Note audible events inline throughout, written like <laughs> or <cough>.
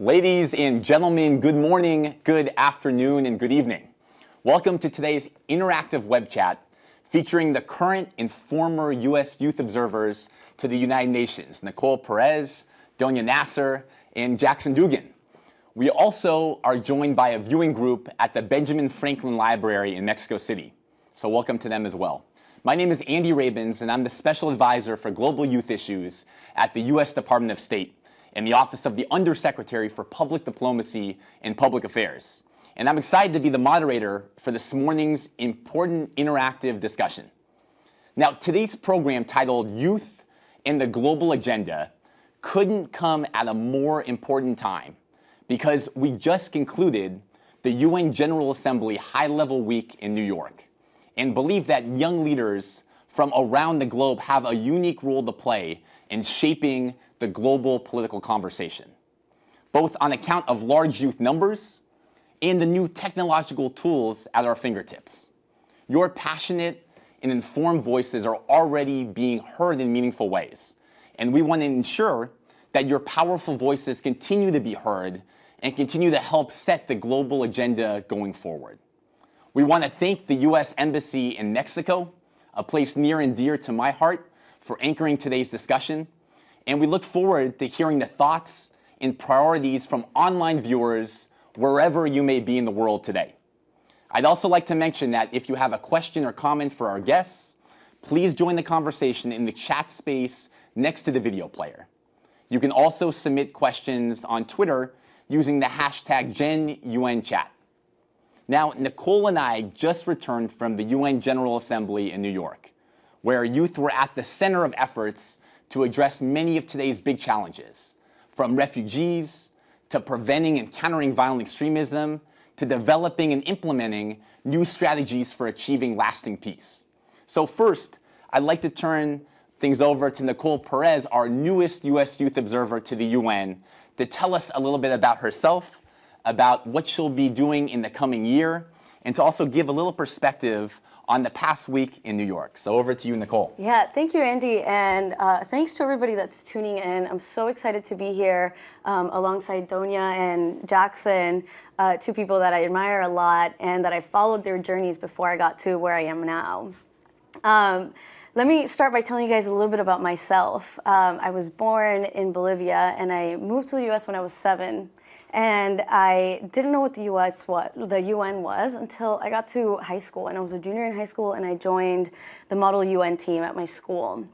Ladies and gentlemen, good morning, good afternoon, and good evening. Welcome to today's interactive web chat featuring the current and former U.S. youth observers to the United Nations, Nicole Perez, Donya Nasser, and Jackson Dugan. We also are joined by a viewing group at the Benjamin Franklin Library in Mexico City. So welcome to them as well. My name is Andy Rabens, and I'm the Special Advisor for Global Youth Issues at the U.S. Department of State in the Office of the Undersecretary for Public Diplomacy and Public Affairs. And I'm excited to be the moderator for this morning's important interactive discussion. Now, today's program titled Youth and the Global Agenda couldn't come at a more important time because we just concluded the UN General Assembly High Level Week in New York and believe that young leaders from around the globe have a unique role to play in shaping the global political conversation, both on account of large youth numbers and the new technological tools at our fingertips. Your passionate and informed voices are already being heard in meaningful ways, and we want to ensure that your powerful voices continue to be heard and continue to help set the global agenda going forward. We want to thank the U.S. Embassy in Mexico, a place near and dear to my heart, for anchoring today's discussion and we look forward to hearing the thoughts and priorities from online viewers wherever you may be in the world today. I'd also like to mention that if you have a question or comment for our guests, please join the conversation in the chat space next to the video player. You can also submit questions on Twitter using the hashtag GenUNChat. Now, Nicole and I just returned from the UN General Assembly in New York, where youth were at the center of efforts to address many of today's big challenges, from refugees to preventing and countering violent extremism to developing and implementing new strategies for achieving lasting peace. So first, I'd like to turn things over to Nicole Perez, our newest U.S. Youth Observer to the UN, to tell us a little bit about herself, about what she'll be doing in the coming year, and to also give a little perspective on the past week in New York. So over to you, Nicole. Yeah, thank you, Andy. And uh, thanks to everybody that's tuning in. I'm so excited to be here um, alongside Donya and Jackson, uh, two people that I admire a lot and that I followed their journeys before I got to where I am now. Um, let me start by telling you guys a little bit about myself. Um, I was born in Bolivia and I moved to the US when I was seven. And I didn't know what the US what the UN was until I got to high school and I was a junior in high school and I joined the Model UN team at my school.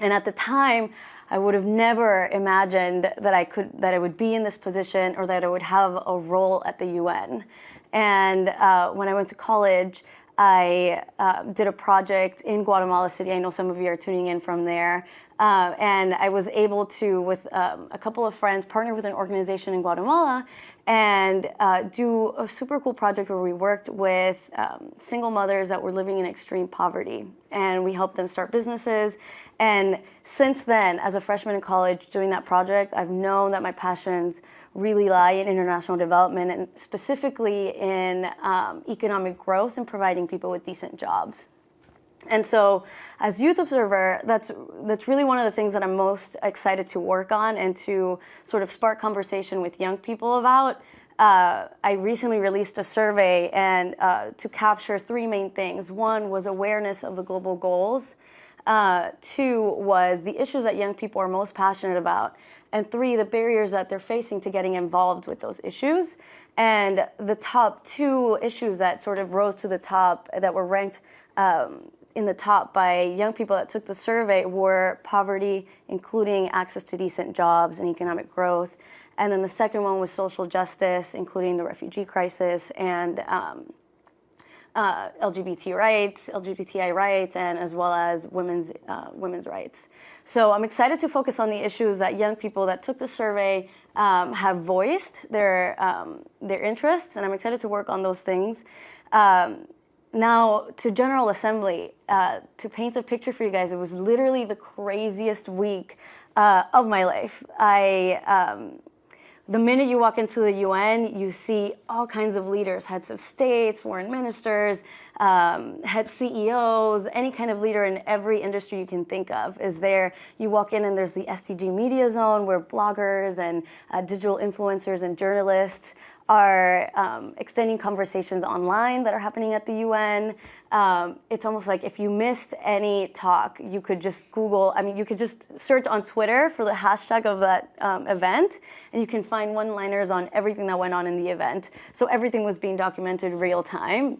And at the time, I would have never imagined that I could that I would be in this position or that I would have a role at the UN. And uh, when I went to college, I uh, did a project in Guatemala City. I know some of you are tuning in from there. Uh, and I was able to, with um, a couple of friends, partner with an organization in Guatemala and uh, do a super cool project where we worked with um, single mothers that were living in extreme poverty. And we helped them start businesses. And since then, as a freshman in college doing that project, I've known that my passions really lie in international development and specifically in um, economic growth and providing people with decent jobs. And so as youth observer, that's, that's really one of the things that I'm most excited to work on and to sort of spark conversation with young people about. Uh, I recently released a survey and uh, to capture three main things. One was awareness of the global goals. Uh, two was the issues that young people are most passionate about. And three, the barriers that they're facing to getting involved with those issues. And the top two issues that sort of rose to the top that were ranked um, in the top by young people that took the survey were poverty, including access to decent jobs and economic growth. And then the second one was social justice, including the refugee crisis and um, uh, LGBT rights, LGBTI rights, and as well as women's uh, women's rights. So I'm excited to focus on the issues that young people that took the survey um, have voiced their um, their interests, and I'm excited to work on those things. Um, now, to General Assembly, uh, to paint a picture for you guys, it was literally the craziest week uh, of my life. I, um, the minute you walk into the UN, you see all kinds of leaders, heads of states, foreign ministers, um, head CEOs, any kind of leader in every industry you can think of is there. You walk in and there's the SDG Media Zone where bloggers and uh, digital influencers and journalists are um, extending conversations online that are happening at the UN. Um, it's almost like if you missed any talk, you could just Google, I mean, you could just search on Twitter for the hashtag of that um, event, and you can find one liners on everything that went on in the event. So everything was being documented real time.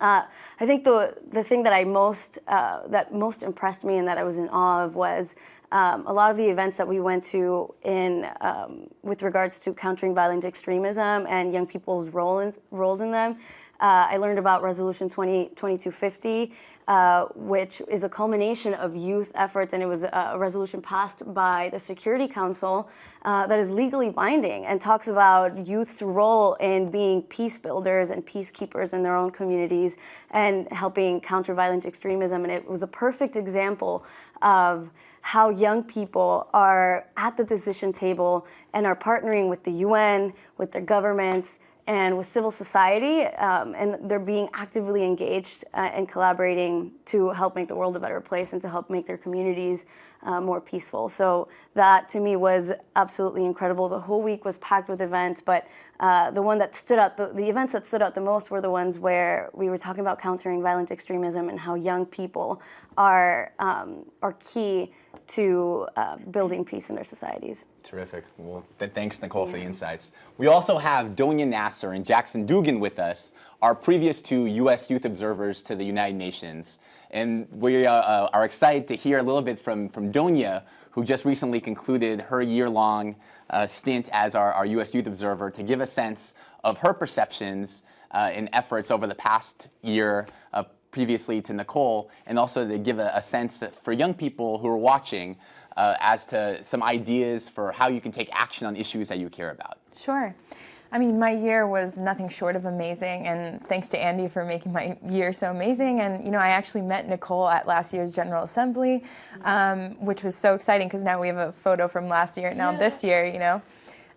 Uh, I think the the thing that I most uh, that most impressed me and that I was in awe of was um, a lot of the events that we went to in um, with regards to countering violent extremism and young people's role in, roles in them. Uh, I learned about Resolution 20, 2250, uh, which is a culmination of youth efforts, and it was a, resolution passed by the Security Council uh, that is legally binding and talks about youth's role in being peace builders and peacekeepers in their own communities and helping counter violent extremism. And it was a perfect example of how young people are at the decision table and are partnering with the UN, with their governments, and with civil society, um, and they're being actively engaged uh, and collaborating to help make the world a better place and to help make their communities uh, more peaceful. So that to me was absolutely incredible. The whole week was packed with events, but uh, the one that stood out, the, the events that stood out the most were the ones where we were talking about countering violent extremism and how young people are um, are key to uh, building peace in their societies. Terrific. Well, th thanks, Nicole, yeah. for the insights. We also have Donya Nasser and Jackson Dugan with us, our previous two U.S. Youth Observers to the United Nations. And we uh, uh, are excited to hear a little bit from, from Donya, who just recently concluded her year-long uh, stint as our, our U.S. Youth Observer, to give a sense of her perceptions uh, and efforts over the past year previously to Nicole, and also to give a, a sense for young people who are watching uh, as to some ideas for how you can take action on issues that you care about. Sure. I mean, my year was nothing short of amazing, and thanks to Andy for making my year so amazing. And you know, I actually met Nicole at last year's General Assembly, um, which was so exciting because now we have a photo from last year, now yeah. this year, you know.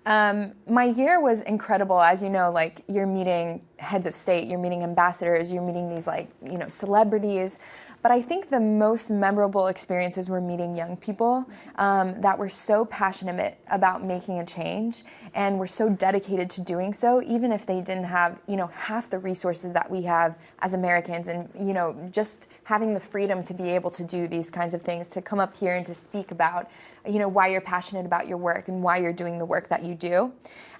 Um, my year was incredible. As you know, like you're meeting heads of state, you're meeting ambassadors, you're meeting these like, you know, celebrities. But I think the most memorable experiences were meeting young people um, that were so passionate about making a change and were so dedicated to doing so, even if they didn't have, you know, half the resources that we have as Americans and, you know, just having the freedom to be able to do these kinds of things, to come up here and to speak about you know, why you're passionate about your work and why you're doing the work that you do.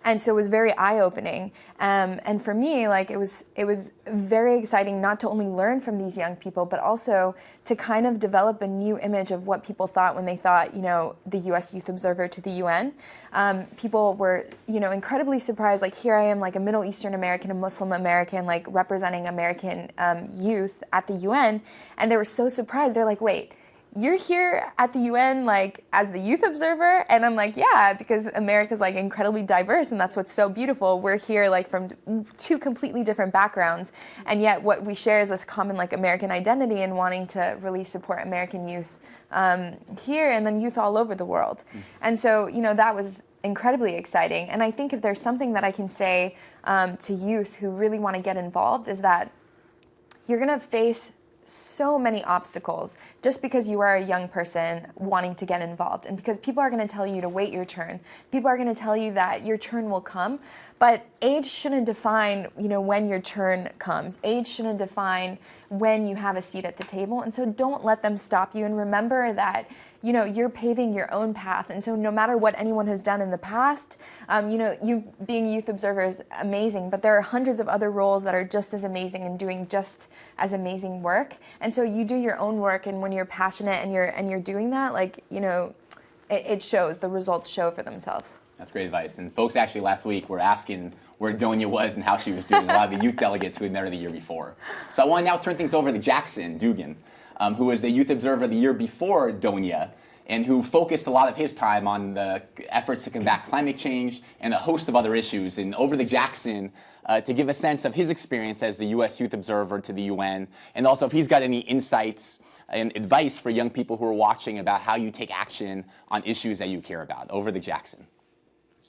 And so it was very eye-opening. Um, and for me, like it was, it was very exciting not to only learn from these young people, but also to kind of develop a new image of what people thought when they thought, you know, the U.S. Youth Observer to the UN. Um, people were, you know, incredibly surprised. Like here I am, like a Middle Eastern American, a Muslim American, like representing American um, youth at the UN, and they were so surprised. They're like, wait you're here at the UN like as the youth observer and I'm like yeah because America's like incredibly diverse and that's what's so beautiful we're here like from two completely different backgrounds and yet what we share is this common like American identity and wanting to really support American youth um, here and then youth all over the world mm. and so you know that was incredibly exciting and I think if there's something that I can say um, to youth who really want to get involved is that you're gonna face so many obstacles just because you are a young person wanting to get involved and because people are going to tell you to wait your turn people are going to tell you that your turn will come but age shouldn't define you know when your turn comes age shouldn't define when you have a seat at the table and so don't let them stop you and remember that you know, you're paving your own path. And so no matter what anyone has done in the past, um, you know, you being youth observer is amazing, but there are hundreds of other roles that are just as amazing and doing just as amazing work. And so you do your own work and when you're passionate and you're, and you're doing that, like, you know, it, it shows, the results show for themselves. That's great advice. And folks actually last week were asking where Donya was and how she was doing, a lot of the youth delegates who had met her the year before. So I want to now turn things over to Jackson Dugan um, who was the Youth Observer the year before Donya, and who focused a lot of his time on the efforts to combat climate change and a host of other issues. And over to Jackson uh, to give a sense of his experience as the U.S. Youth Observer to the UN, and also if he's got any insights and advice for young people who are watching about how you take action on issues that you care about. Over to Jackson.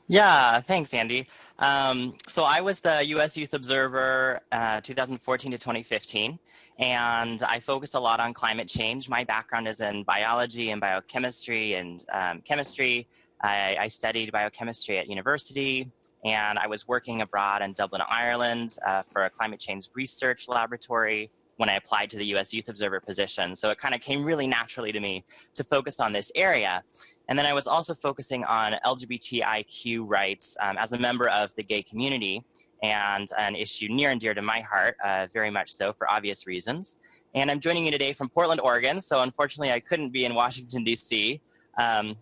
Yeah, thanks, Andy. Um, so I was the U.S. Youth Observer uh, 2014 to 2015, and I focused a lot on climate change. My background is in biology and biochemistry and um, chemistry. I, I, studied biochemistry at university, and I was working abroad in Dublin, Ireland uh, for a climate change research laboratory when I applied to the US Youth Observer position. So it kind of came really naturally to me to focus on this area. And then I was also focusing on LGBTIQ rights um, as a member of the gay community and an issue near and dear to my heart, uh, very much so for obvious reasons. And I'm joining you today from Portland, Oregon. So unfortunately I couldn't be in Washington, DC. Um,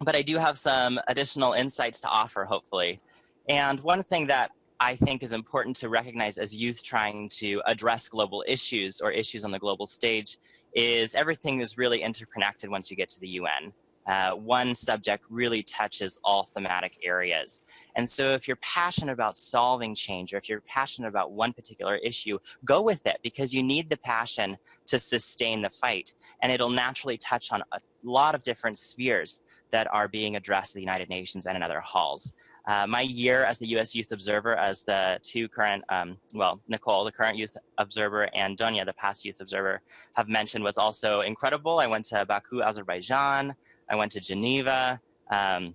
but I do have some additional insights to offer, hopefully. And one thing that I think is important to recognize as youth trying to address global issues or issues on the global stage is everything is really interconnected once you get to the UN uh, one subject really touches all thematic areas. And so if you're passionate about solving change or if you're passionate about one particular issue, go with it because you need the passion to sustain the fight. And it'll naturally touch on a lot of different spheres that are being addressed at the United Nations and in other halls. Uh, my year as the U.S. Youth Observer, as the two current, um, well, Nicole, the current Youth Observer, and Donya, the past Youth Observer, have mentioned was also incredible. I went to Baku, Azerbaijan. I went to Geneva. Um,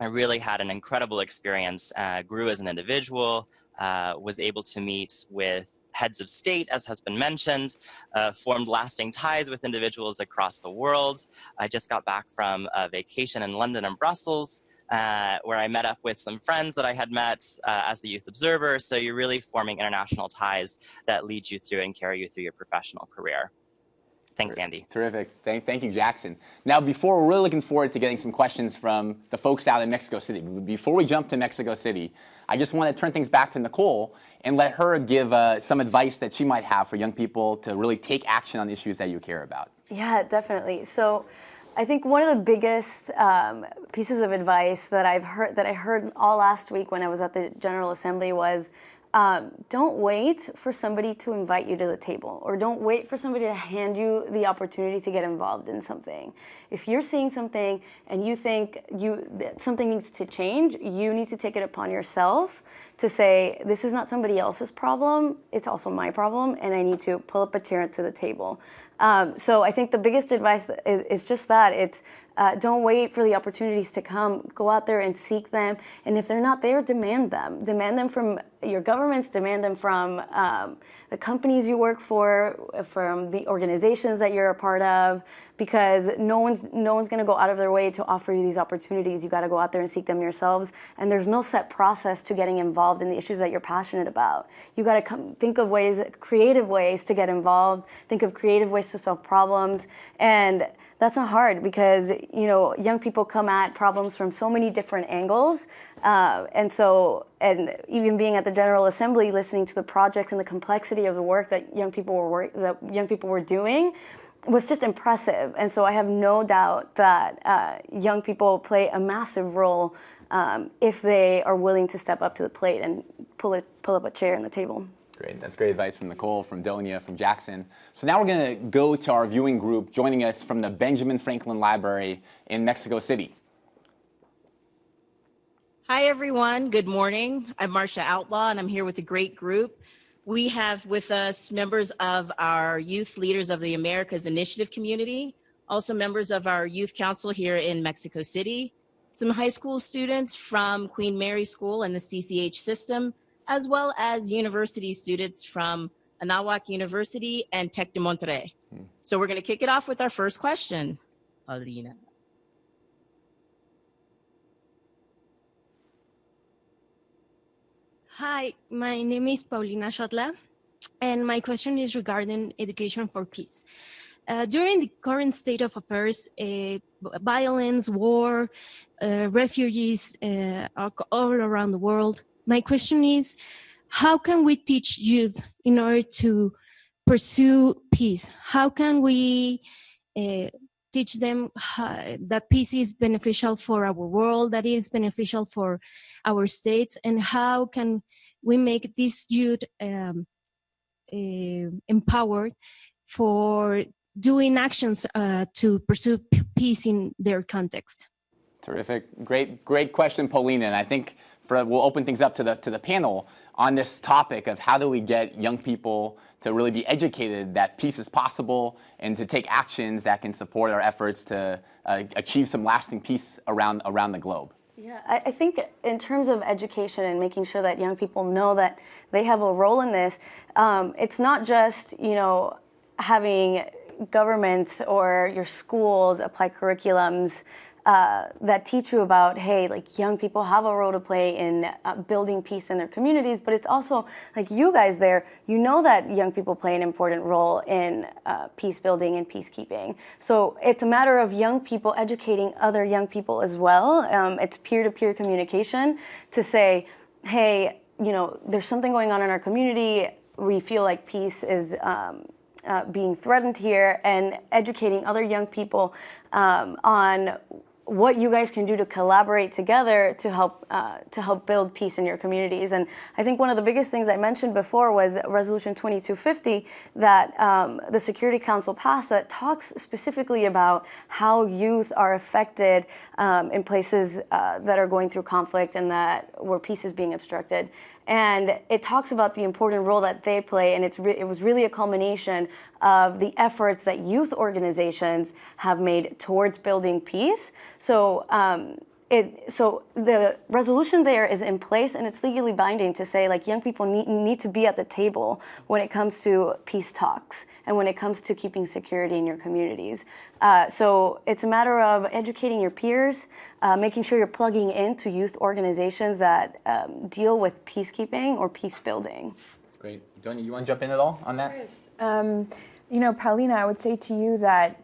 I really had an incredible experience, uh, grew as an individual, uh, was able to meet with heads of state, as has been mentioned, uh, formed lasting ties with individuals across the world. I just got back from a vacation in London and Brussels, uh, where I met up with some friends that I had met uh, as the Youth Observer. So you're really forming international ties that lead you through and carry you through your professional career. Thanks, Andy. Terrific. Thank, thank you, Jackson. Now, before we're really looking forward to getting some questions from the folks out in Mexico City. Before we jump to Mexico City, I just want to turn things back to Nicole and let her give uh, some advice that she might have for young people to really take action on issues that you care about. Yeah, definitely. So. I think one of the biggest um, pieces of advice that I've heard that I heard all last week when I was at the General Assembly was um, don't wait for somebody to invite you to the table or don't wait for somebody to hand you the opportunity to get involved in something. If you're seeing something and you think you something needs to change, you need to take it upon yourself to say, this is not somebody else's problem, it's also my problem, and I need to pull up a chair to the table. Um, so I think the biggest advice is, is just that it's uh, don't wait for the opportunities to come. Go out there and seek them. And if they're not there, demand them. Demand them from your governments, demand them from um, the companies you work for, from the organizations that you're a part of, because no one's no one's going to go out of their way to offer you these opportunities. You got to go out there and seek them yourselves. And there's no set process to getting involved in the issues that you're passionate about. You got to come think of ways, creative ways to get involved. Think of creative ways to solve problems and that's not hard because you know young people come at problems from so many different angles. Uh, and so and even being at the general assembly listening to the projects and the complexity of the work that young people were work, that young people were doing was just impressive. And so i have no doubt that uh, young people play a massive role um, if they are willing to step up to the plate and pull, it, pull up a chair on the table Great. That's great advice from Nicole, from Donya, from Jackson. So now we're going to go to our viewing group joining us from the Benjamin Franklin Library in Mexico City. Hi, everyone. Good morning. I'm Marcia Outlaw, and I'm here with a great group. We have with us members of our Youth Leaders of the Americas Initiative community, also members of our Youth Council here in Mexico City, some high school students from Queen Mary School and the CCH system, as well as university students from Anahuac University and Tec de Monterrey. Hmm. So we're going to kick it off with our first question, Alina. Hi, my name is Paulina Shotla, and my question is regarding education for peace. Uh, during the current state of affairs, uh, violence, war, uh, refugees uh, are all around the world, my question is, how can we teach youth in order to pursue peace? How can we uh, teach them how, that peace is beneficial for our world, that is beneficial for our states, and how can we make this youth um, uh, empowered for doing actions uh, to pursue peace in their context? Terrific. Great, great question, Paulina. And I think we'll open things up to the, to the panel on this topic of how do we get young people to really be educated that peace is possible and to take actions that can support our efforts to uh, achieve some lasting peace around, around the globe. Yeah, I, I, think in terms of education and making sure that young people know that they have a role in this, um, it's not just, you know, having governments or your schools apply curriculums uh, that teach you about, hey, like young people have a role to play in uh, building peace in their communities, but it's also like you guys there, you know that young people play an important role in uh, peace building and peacekeeping. So it's a matter of young people educating other young people as well. Um, it's peer to peer communication to say, hey, you know, there's something going on in our community. We feel like peace is um, uh, being threatened here and educating other young people um, on what you guys can do to collaborate together to help uh, to help build peace in your communities. And I think one of the biggest things I mentioned before was Resolution 2250 that um, the Security Council passed that talks specifically about how youth are affected um, in places uh, that are going through conflict and that where peace is being obstructed and it talks about the important role that they play and it's it was really a culmination of the efforts that youth organizations have made towards building peace. So um, it, so the resolution there is in place and it's legally binding to say like young people need, need to be at the table when it comes to peace talks and when it comes to keeping security in your communities. Uh, so it's a matter of educating your peers, uh, making sure you're plugging into youth organizations that um, deal with peacekeeping or peace building. Great. Donya, you want to jump in at all on that? Um, you know, Paulina, I would say to you that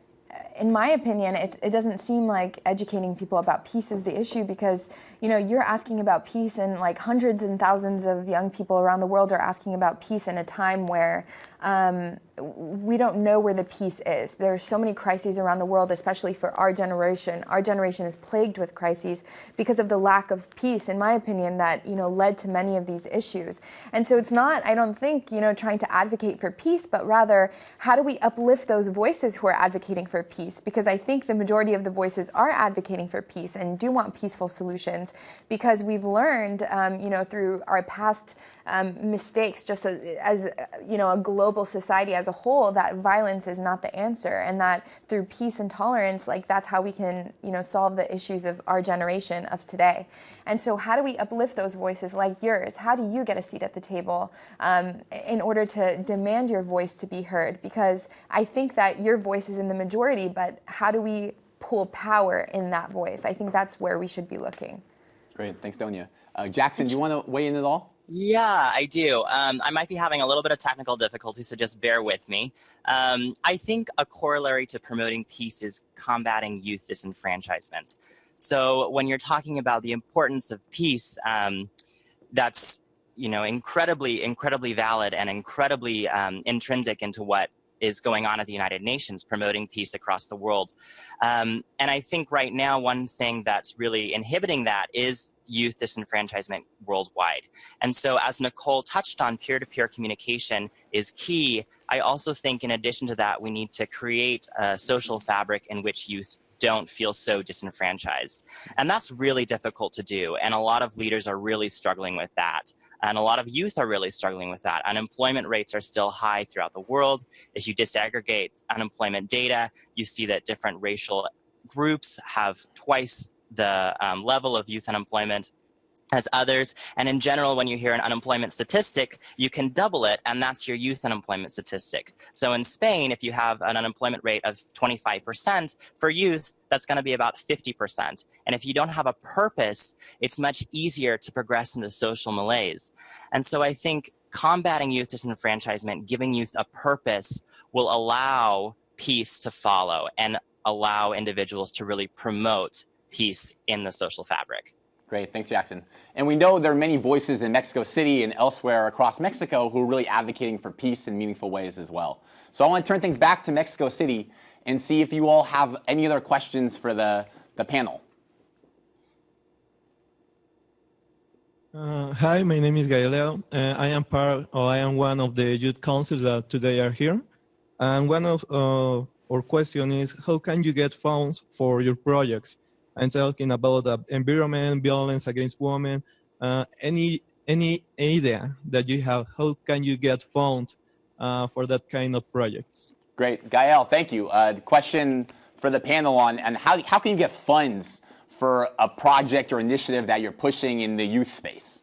in my opinion, it, it doesn't seem like educating people about peace is the issue because, you know, you're asking about peace and like hundreds and thousands of young people around the world are asking about peace in a time where um, we don't know where the peace is. There are so many crises around the world, especially for our generation. Our generation is plagued with crises because of the lack of peace, in my opinion, that you know led to many of these issues. And so it's not, I don't think, you know, trying to advocate for peace, but rather how do we uplift those voices who are advocating for peace? Because I think the majority of the voices are advocating for peace and do want peaceful solutions because we've learned, um, you know, through our past um, mistakes just as, as, you know a global society as a whole that violence is not the answer and that through peace and tolerance like that's how we can you know solve the issues of our generation of today. And so how do we uplift those voices like yours? How do you get a seat at the table um, in order to demand your voice to be heard? Because i think that your voice is in the majority but how do we pull power in that voice? I think that's where we should be looking. Great. Thanks donya. Uh, jackson do you want to weigh in at all yeah, I do. Um, I might be having a little bit of technical difficulty, so just bear with me. Um, I think a corollary to promoting peace is combating youth disenfranchisement. So when you're talking about the importance of peace, um, that's you know incredibly, incredibly valid and incredibly um, intrinsic into what is going on at the United Nations, promoting peace across the world. Um, and I think right now, one thing that's really inhibiting that is youth disenfranchisement worldwide. And so as Nicole touched on, peer-to-peer -peer communication is key. I also think in addition to that, we need to create a social fabric in which youth don't feel so disenfranchised. And that's really difficult to do. And a lot of leaders are really struggling with that. And a lot of youth are really struggling with that. Unemployment rates are still high throughout the world. If you disaggregate unemployment data, you see that different racial groups have twice the um, level of youth unemployment as others. And in general, when you hear an unemployment statistic, you can double it, and that's your youth unemployment statistic. So in Spain, if you have an unemployment rate of 25%, for youth, that's going to be about 50%. And if you don't have a purpose, it's much easier to progress into social malaise. And so I think combating youth disenfranchisement, giving youth a purpose, will allow peace to follow and allow individuals to really promote peace in the social fabric. Great, thanks Jackson. And we know there are many voices in Mexico City and elsewhere across Mexico who are really advocating for peace in meaningful ways as well. So I want to turn things back to Mexico City and see if you all have any other questions for the, the panel. Uh, hi, my name is Galileo. Uh, I am part, or I am one of the youth councils that today are here. And one of uh, our question is, how can you get funds for your projects? I'm talking about the environment, violence against women, uh, any any idea that you have, how can you get found uh, for that kind of projects? Great, Gael, thank you. Uh, question for the panel on, and how, how can you get funds for a project or initiative that you're pushing in the youth space?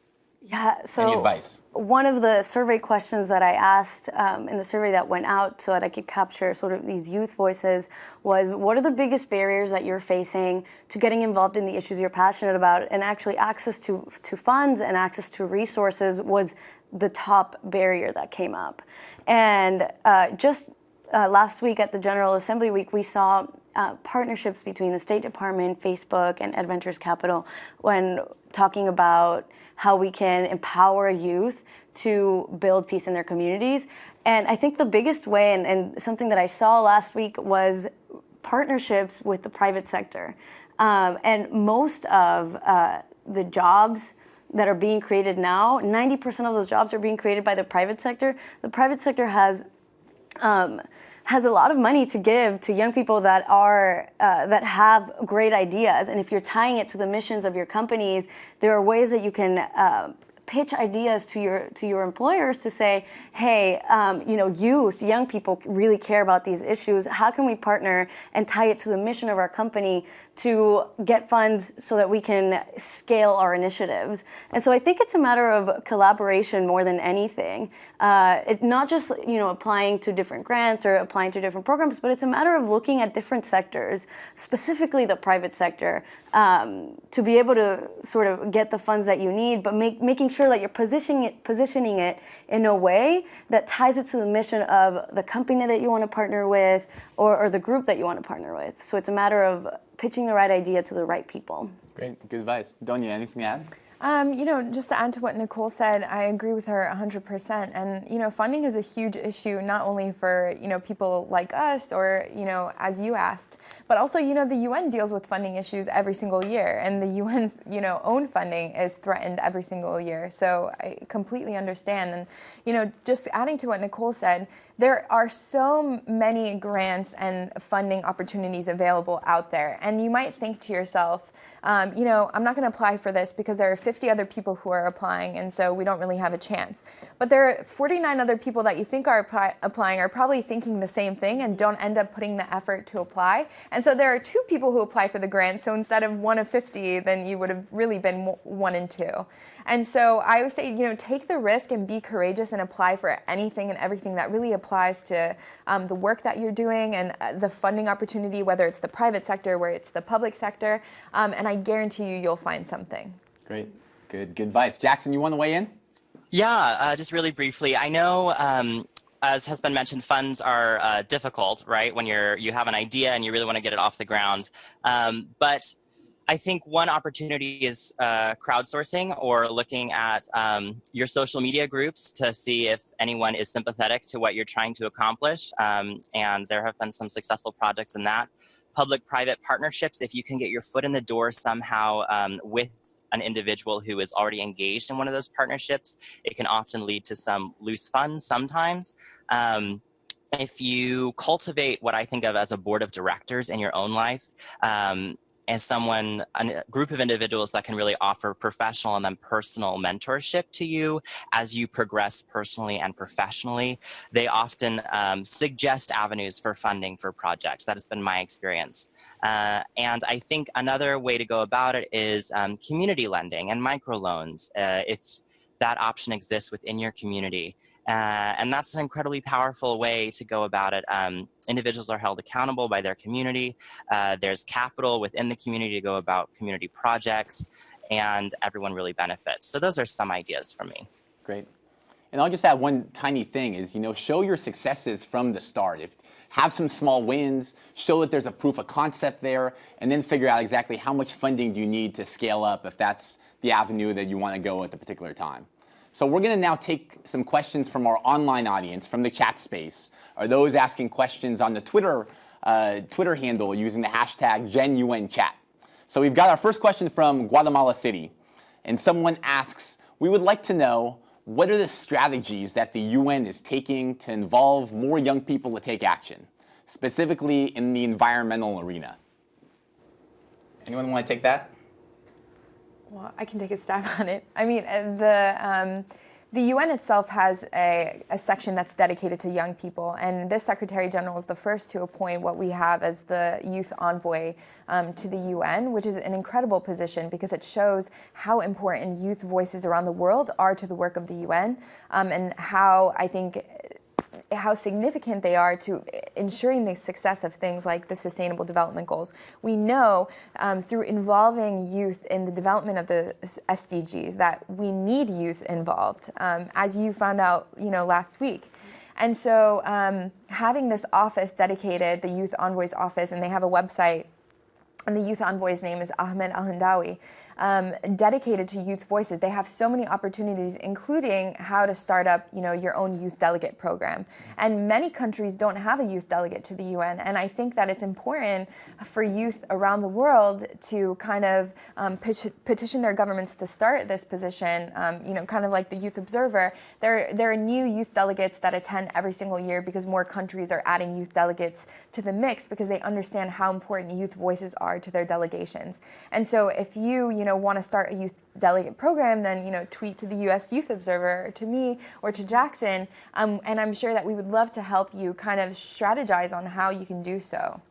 Yeah, so Any advice? one of the survey questions that I asked um, in the survey that went out so that I could capture sort of these youth voices was what are the biggest barriers that you're facing to getting involved in the issues you're passionate about? And actually, access to, to funds and access to resources was the top barrier that came up. And uh, just uh, last week at the General Assembly Week, we saw uh, partnerships between the State Department, Facebook, and Adventures Capital when talking about how we can empower youth to build peace in their communities. And I think the biggest way, and, and something that I saw last week, was partnerships with the private sector. Um, and most of uh, the jobs that are being created now, 90% of those jobs are being created by the private sector. The private sector has um, has a lot of money to give to young people that are uh, that have great ideas. And if you're tying it to the missions of your companies there are ways that you can uh, pitch ideas to your to your employers to say hey um, you know youth young people really care about these issues. How can we partner and tie it to the mission of our company to get funds so that we can scale our initiatives. And so I think it's a matter of collaboration more than anything. Uh, it not just you know applying to different grants or applying to different programs, but it's a matter of looking at different sectors, specifically the private sector, um, to be able to sort of get the funds that you need, but make, making sure that you're positioning it, positioning it in a way that ties it to the mission of the company that you want to partner with or, or the group that you want to partner with. So it's a matter of pitching the right idea to the right people. Great, good advice. Donya, anything to add? Um, you know, just to add to what Nicole said, I agree with her 100%. And, you know, funding is a huge issue, not only for, you know, people like us or, you know, as you asked, but also, you know, the UN deals with funding issues every single year. And the UN's, you know, own funding is threatened every single year. So I completely understand. And, you know, just adding to what Nicole said, there are so many grants and funding opportunities available out there. And you might think to yourself, um, you know, I'm not going to apply for this because there are 50 other people who are applying, and so we don't really have a chance. But there are 49 other people that you think are apply applying are probably thinking the same thing and don't end up putting the effort to apply. And so there are two people who apply for the grant. So instead of one of 50, then you would have really been one and two. And so I would say, you know, take the risk and be courageous and apply for anything and everything that really applies to um, the work that you're doing and uh, the funding opportunity, whether it's the private sector, where it's the public sector. Um, and I guarantee you, you'll find something. Great, good, good advice. Jackson, you want to weigh in? Yeah, uh, just really briefly. I know um, as has been mentioned, funds are uh, difficult, right? When you're you have an idea and you really want to get it off the ground. Um, but I think one opportunity is uh, crowdsourcing or looking at um, your social media groups to see if anyone is sympathetic to what you're trying to accomplish. Um, and there have been some successful projects in that. Public-private partnerships, if you can get your foot in the door somehow um, with an individual who is already engaged in one of those partnerships, it can often lead to some loose funds sometimes. Um, if you cultivate what I think of as a board of directors in your own life, um, as someone, a group of individuals that can really offer professional and then personal mentorship to you as you progress personally and professionally. They often um, suggest avenues for funding for projects. That has been my experience. Uh, and I think another way to go about it is um, community lending and microloans. Uh, if that option exists within your community. Uh, and that's an incredibly powerful way to go about it. Um, individuals are held accountable by their community. Uh, there's capital within the community to go about community projects, and everyone really benefits. So those are some ideas from me. Great. And I'll just add one tiny thing is, you know, show your successes from the start. If have some small wins, show that there's a proof of concept there, and then figure out exactly how much funding do you need to scale up if that's the avenue that you want to go at the particular time. So we're going to now take some questions from our online audience, from the chat space, or those asking questions on the Twitter, uh, Twitter handle using the hashtag GenUNChat. So we've got our first question from Guatemala City. And someone asks, we would like to know what are the strategies that the UN is taking to involve more young people to take action, specifically in the environmental arena? Anyone want to take that? Well, I can take a stab <laughs> on it. I mean, uh, the um, the UN itself has a, a, section that's dedicated to young people, and this Secretary General is the first to appoint what we have as the youth envoy um, to the UN, which is an incredible position because it shows how important youth voices around the world are to the work of the UN, um, and how I think how significant they are to ensuring the success of things like the Sustainable Development Goals. We know um, through involving youth in the development of the SDGs that we need youth involved, um, as you found out, you know, last week. And so um, having this office dedicated, the Youth Envoys office, and they have a website, and the Youth Envoy's name is Ahmed Al-Hindawi, um, dedicated to youth voices. They have so many opportunities, including how to start up, you know, your own youth delegate program. And many countries don't have a youth delegate to the UN. And I think that it's important for youth around the world to kind of um, petition their governments to start this position. Um, you know, kind of like the Youth Observer. There, there are new youth delegates that attend every single year because more countries are adding youth delegates to the mix because they understand how important youth voices are to their delegations. And so if you, you know know, want to start a youth delegate program, then, you know, tweet to the U.S. Youth Observer or to me or to Jackson. Um, and I'm sure that we would love to help you kind of strategize on how you can do so.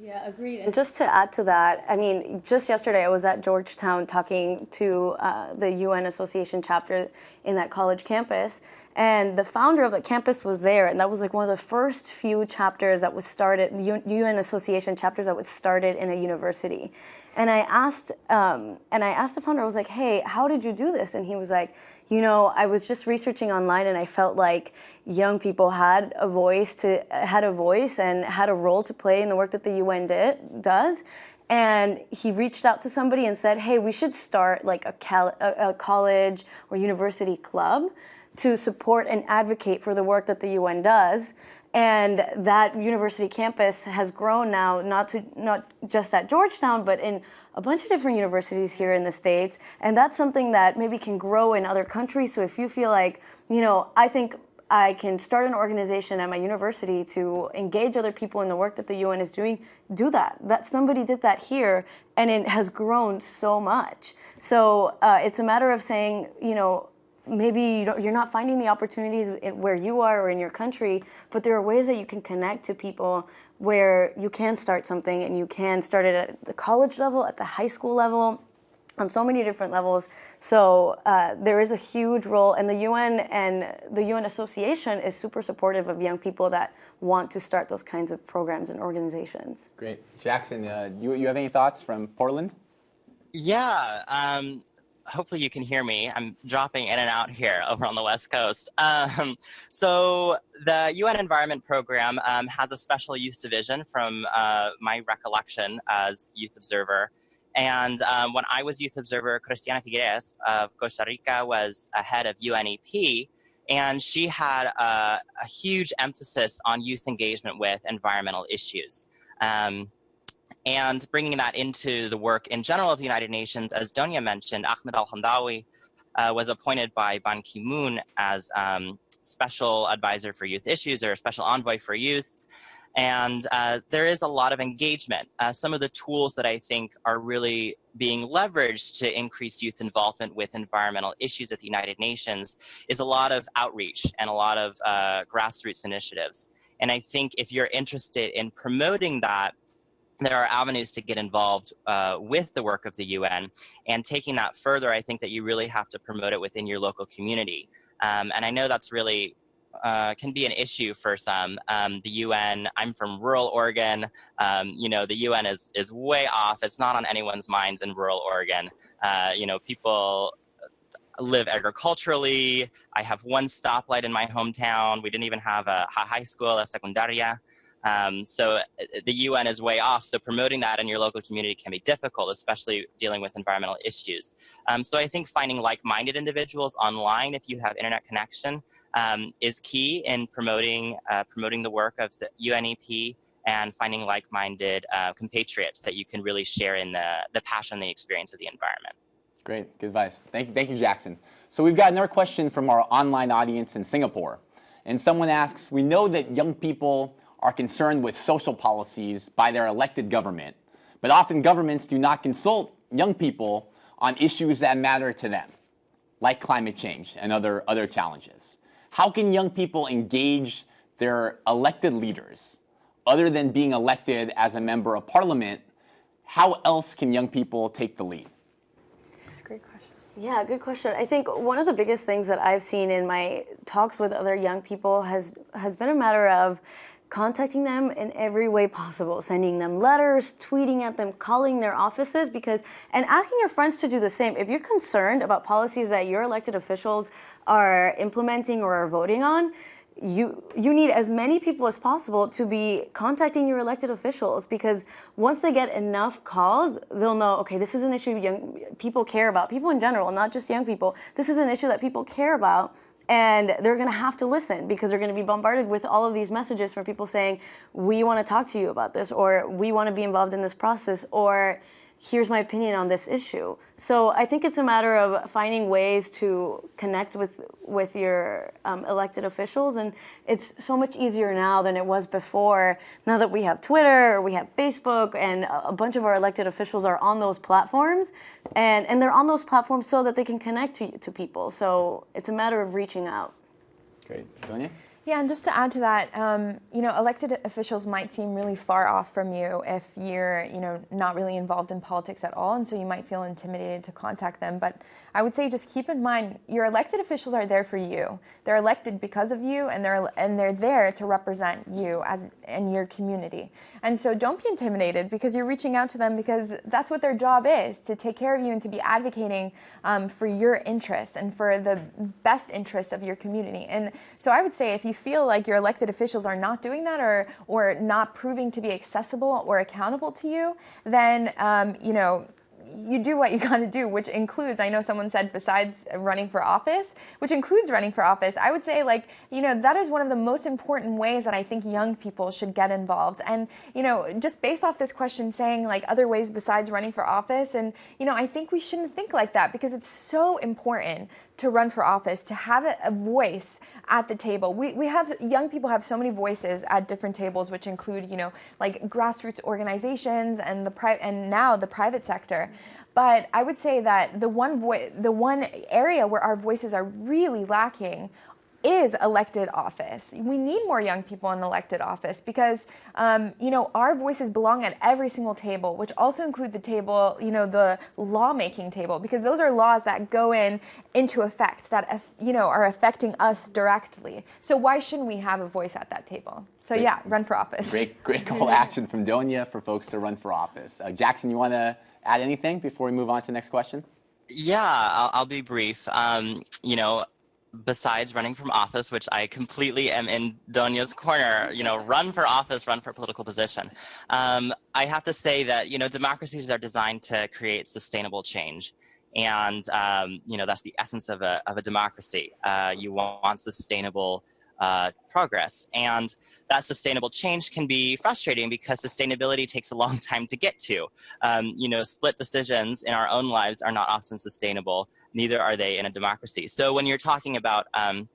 Yeah, agreed. And just to add to that, I mean, just yesterday I was at Georgetown talking to uh, the UN Association chapter in that college campus, and the founder of the campus was there, and that was like one of the first few chapters that was started, UN Association chapters that was started in a university. And I asked, um, and I asked the founder, I was like, hey, how did you do this? And he was like, you know, I was just researching online and I felt like young people had a voice to had a voice and had a role to play in the work that the UN did, does. And he reached out to somebody and said, hey, we should start like a, a, a college or university club to support and advocate for the work that the UN does and that university campus has grown now not to not just at Georgetown but in a bunch of different universities here in the states and that's something that maybe can grow in other countries so if you feel like you know I think I can start an organization at my university to engage other people in the work that the UN is doing, do that. That somebody did that here, and it has grown so much. So uh, it's a matter of saying, you know, maybe you are not finding the opportunities where you are or in your country, but there are ways that you can connect to people where you can start something and you can start it at the college level, at the high school level, on so many different levels. So uh, there is a huge role, and the UN and the UN Association is super supportive of young people that want to start those kinds of programs and organizations. Great. Jackson, uh, you, you have any thoughts from Portland? Yeah. Um, hopefully you can hear me. I'm dropping in and out here <laughs> over on the West Coast. Um, so the UN Environment Program um, has a special youth division from uh, my recollection as youth observer. And um, when I was youth observer, Christiana Figueres of Costa Rica was a head of UNEP, and she had a, a, huge emphasis on youth engagement with environmental issues. And bringing that into the work in general of the United Nations, as Donya mentioned, Ahmed Al-Hindawi uh, was appointed by Ban Ki-moon as um, special advisor for youth issues or special envoy for youth. And uh, there is a lot of engagement. Uh, some of the tools that I think are really being leveraged to increase youth involvement with environmental issues at the United Nations is a lot of outreach and a lot of uh, grassroots initiatives. And I think if you're interested in promoting that, there are avenues to get involved uh, with the work of the UN. And taking that further, I think that you really have to promote it within your local community. Um, and I know that's really uh, can be an issue for some. Um, the UN, I'm from rural Oregon. Um, you know, the UN is, is way off. It's not on anyone's minds in rural Oregon. Uh, you know, people live agriculturally. I have one stoplight in my hometown. We didn't even have a high school, a secundaria. Um, so uh, the UN is way off. So promoting that in your local community can be difficult, especially dealing with environmental issues. Um, so I think finding like-minded individuals online, if you have internet connection, um, is key in promoting uh, promoting the work of the UNEP and finding like-minded uh, compatriots that you can really share in the the passion, the experience of the environment. Great, good advice. Thank you, thank you, Jackson. So we've got another question from our online audience in Singapore, and someone asks: We know that young people are concerned with social policies by their elected government, but often governments do not consult young people on issues that matter to them, like climate change and other, other challenges. How can young people engage their elected leaders other than being elected as a member of parliament? How else can young people take the lead? That's a great question. Yeah, good question. I think one of the biggest things that I've seen in my talks with other young people has has been a matter of contacting them in every way possible, sending them letters, tweeting at them, calling their offices because and asking your friends to do the same. If you're concerned about policies that your elected officials are implementing or are voting on, you you need as many people as possible to be contacting your elected officials because once they get enough calls they'll know okay this is an issue young people care about people in general not just young people this is an issue that people care about and they're going to have to listen because they're going to be bombarded with all of these messages from people saying we want to talk to you about this or we want to be involved in this process or here's my opinion on this issue. So I think it's a matter of finding ways to connect with with your um, elected officials, and it's so much easier now than it was before. Now that we have Twitter, we have Facebook, and a bunch of our elected officials are on those platforms, and and they're on those platforms so that they can connect to you to people. So it's a matter of reaching out. Great, Donya. Yeah, and just to add to that, um, you know, elected officials might seem really far off from you if you're, you know, not really involved in politics at all, and so you might feel intimidated to contact them. But I would say just keep in mind your elected officials are there for you. They're elected because of you, and they're and they're there to represent you as in your community. And so don't be intimidated because you're reaching out to them because that's what their job is to take care of you and to be advocating um, for your interests and for the best interests of your community. And so I would say if you feel like your elected officials are not doing that or or not proving to be accessible or accountable to you, then um, you know you do what you <laughs> got to do, which includes, I know someone said besides running for office, which includes running for office, I would say like, you know, that is one of the most important ways that I think young people should get involved. And, you know, just based off this question saying like other ways besides running for office, and, you know, I think we shouldn't think like that because it's so important to run for office, to have a, voice at the table. We, we have, young people have so many voices at different tables, which include, you know, like grassroots organizations and the pri- and now the private sector. But I would say that the one vo- the one area where our voices are really lacking is elected office. We need more young people in elected office because, um, you know, our voices belong at every single table, which also include the table, you know, the lawmaking table, because those are laws that go in into effect that, you know, are affecting us directly. So why shouldn't we have a voice at that table? So great, yeah, run for office. Great, great <laughs> call to action from Donya for folks to run for office. Uh, Jackson, you want to add anything before we move on to the next question? Yeah, I'll, I'll be brief. Um, you know, besides running from office, which I completely am in Donya's corner, you know, run for office, run for political position. Um, I have to say that, you know, democracies are designed to create sustainable change. And, um, you know, that's the essence of a, of a democracy. Uh, you want sustainable uh, progress. And that sustainable change can be frustrating because sustainability takes a long <laughs> time to get to. Um, you know, split decisions in our own lives are not often sustainable, neither are they in a democracy. So when you're talking about um,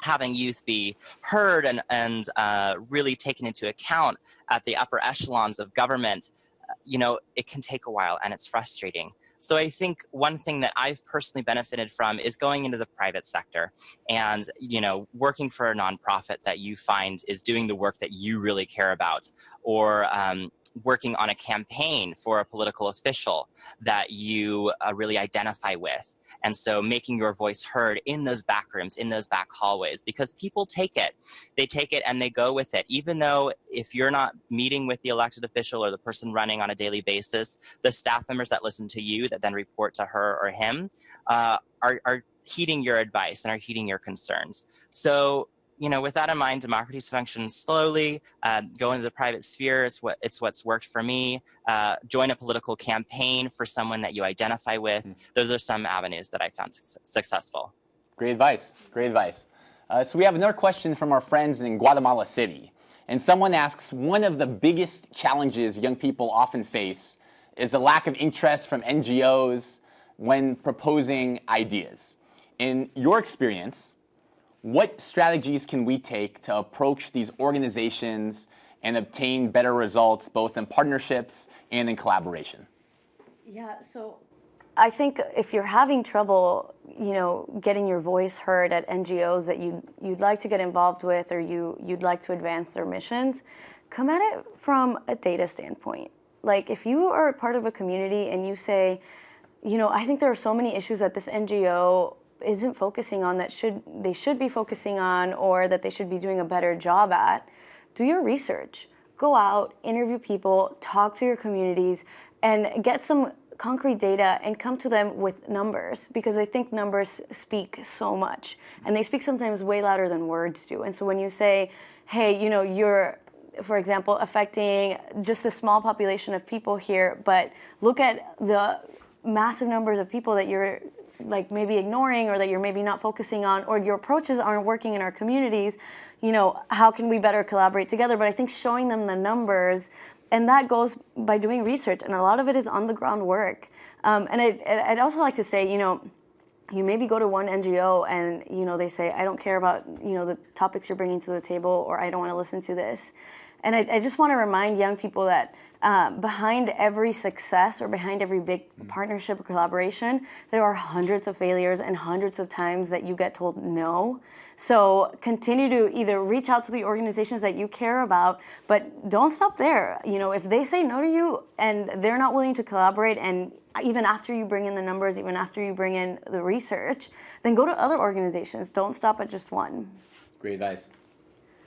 having youth be heard and, and uh, really taken into account at the upper echelons of government, uh, you know, it can take a while and it's frustrating. So I think one thing that I've personally benefited from is going into the private sector and, you know, working for a nonprofit that you find is doing the work that you really care about or um, working on a campaign for a political official that you uh, really identify with. And so making your voice heard in those back rooms, in those back hallways, because people take it. They take it and they go with it. Even though if you're not meeting with the elected official or the person running on a daily basis, the staff members that listen to you that then report to her or him uh, are, are heeding your advice and are heeding your concerns. So you know, with that in mind, democracies function slowly. Uh, go into the private sphere. It's what it's what's worked for me. Uh, join a political campaign for someone that you identify with. Mm. Those are some avenues that I found su successful. Great advice. Great advice. Uh, so we have another question from our friends in Guatemala City, and someone asks, one of the biggest challenges young people often face is the lack of interest from NGOs when proposing ideas. In your experience, what strategies can we take to approach these organizations and obtain better results both in partnerships and in collaboration? Yeah, so I think if you're having trouble, you know, getting your voice heard at NGOs that you you'd like to get involved with or you you'd like to advance their missions, come at it from a data standpoint. Like if you are part of a community and you say, you know, I think there are so many issues that this NGO isn't focusing on that should they should be focusing on or that they should be doing a better job at, do your research. Go out, interview people, talk to your communities and get some concrete data and come to them with numbers because I think numbers speak so much and they speak sometimes way louder than words do. And so when you say, hey, you know, you're, for example, affecting just a small population of people here, but look at the massive numbers of people that you're like maybe ignoring or that you're maybe not focusing on or your approaches aren't working in our communities you know how can we better collaborate together but i think showing them the numbers and that goes by doing research, and a lot of it is on the ground work. Um, and I'd, I'd also like to say, you know, you maybe go to one NGO and you know they say, I don't care about you know the topics you're bringing to the table, or I don't want to listen to this. And I, I just want to remind young people that uh, behind every success or behind every big mm. partnership or collaboration, there are hundreds of failures and hundreds of times that you get told no. So continue to either reach out to the organizations that you care about, but don't stop there. You know, if they say no to you and they're not willing to collaborate and even after you bring in the numbers, even after you bring in the research, then go to other organizations. Don't stop at just one. Great advice.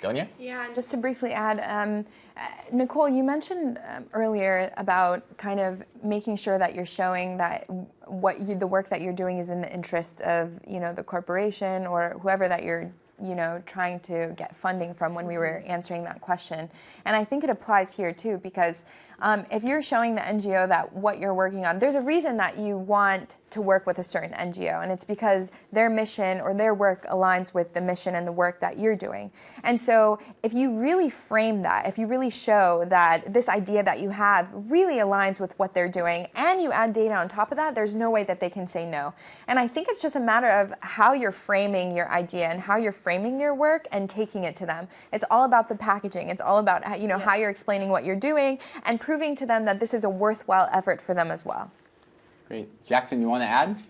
Donya? Yeah, and just to briefly add, um, uh, Nicole, you mentioned um, earlier about kind of making sure that you're showing that what you, the work that you're doing is in the interest of you know the corporation or whoever that you're you know trying to get funding from when we were answering that question, and I think it applies here too because um, if you're showing the NGO that what you're working on, there's a reason that you want to work with a certain NGO, and it's because their mission or their work aligns with the mission and the work that you're doing. And so, if you really frame that, if you really show that this idea that you have really aligns with what they're doing, and you add data on top of that, there's no way that they can say no. And I think it's just a matter of how you're framing your idea and how you're framing your work and taking it to them. It's all about the packaging. It's all about you know yeah. how you're explaining what you're doing and proving to them that this is a worthwhile effort for them as well. Great. Jackson, you want to add?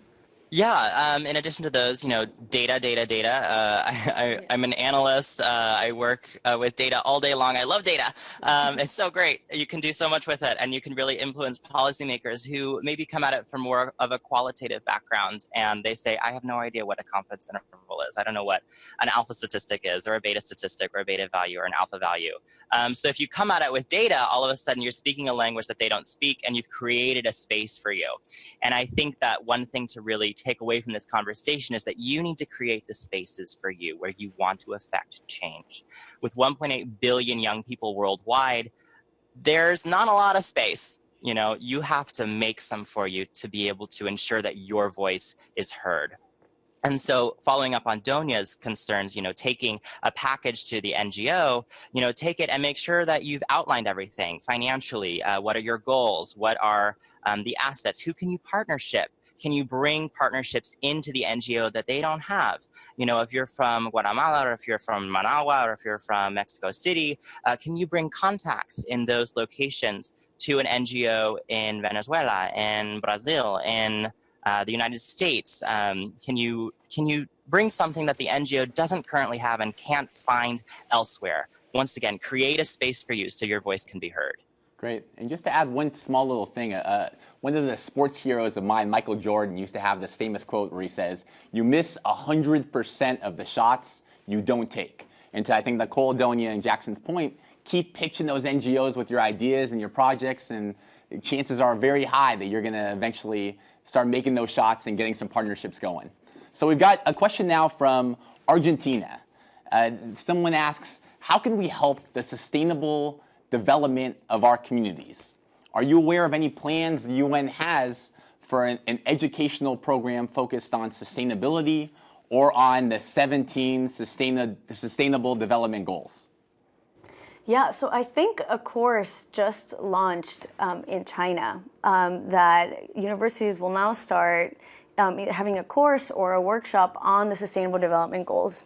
Yeah, um, in addition to those, you know, data, data, data. Uh, <laughs> I, am an analyst. Uh, I work uh, with data all day long. I love data. Um, it's so great. You can do so much with it, and you can really influence policymakers who maybe come at it from more of a qualitative background, and they say, I have no idea what a confidence interval is. I don't know what an alpha statistic is, or a beta statistic, or a beta value, or an alpha value. Um, so if you come at it with data, all of a sudden you're speaking a language that they don't speak, and you've created a space for you. And I think that one thing to really take away from this conversation is that you need to create the spaces for you where you want to affect change. With 1.8 billion young people worldwide, there's not a lot of space. You know, you have to make some for you to be able to ensure that your voice is heard. And so following up on Donya's concerns, you know, taking a package to the NGO, you know, take it and make sure that you've outlined everything financially. Uh, what are your goals? What are um, the assets? Who can you partnership? Can you bring partnerships into the NGO that they don't have? You know, if you're from Guatemala or if you're from Managua or if you're from Mexico City, uh, can you bring contacts in those locations to an NGO in Venezuela, in Brazil, in uh, the United States? Um, can you can you bring something that the NGO doesn't currently have and can't find elsewhere? Once again, create a space for you so your voice can be heard. Great. And just to add one small little thing, uh, one of the sports heroes of mine, Michael Jordan, used to have this famous quote where he says, You miss 100% of the shots you don't take. And to I think Nicole Donya and Jackson's point, keep pitching those NGOs with your ideas and your projects, and chances are very high that you're going to eventually start making those shots and getting some partnerships going. So we've got a question now from Argentina. Uh, someone asks, How can we help the sustainable development of our communities. Are you aware of any plans the UN has for an, an educational program focused on sustainability or on the 17 sustain sustainable development goals? Yeah, so I think a course just launched um, in China um, that universities will now start um, having a course or a workshop on the Sustainable Development Goals.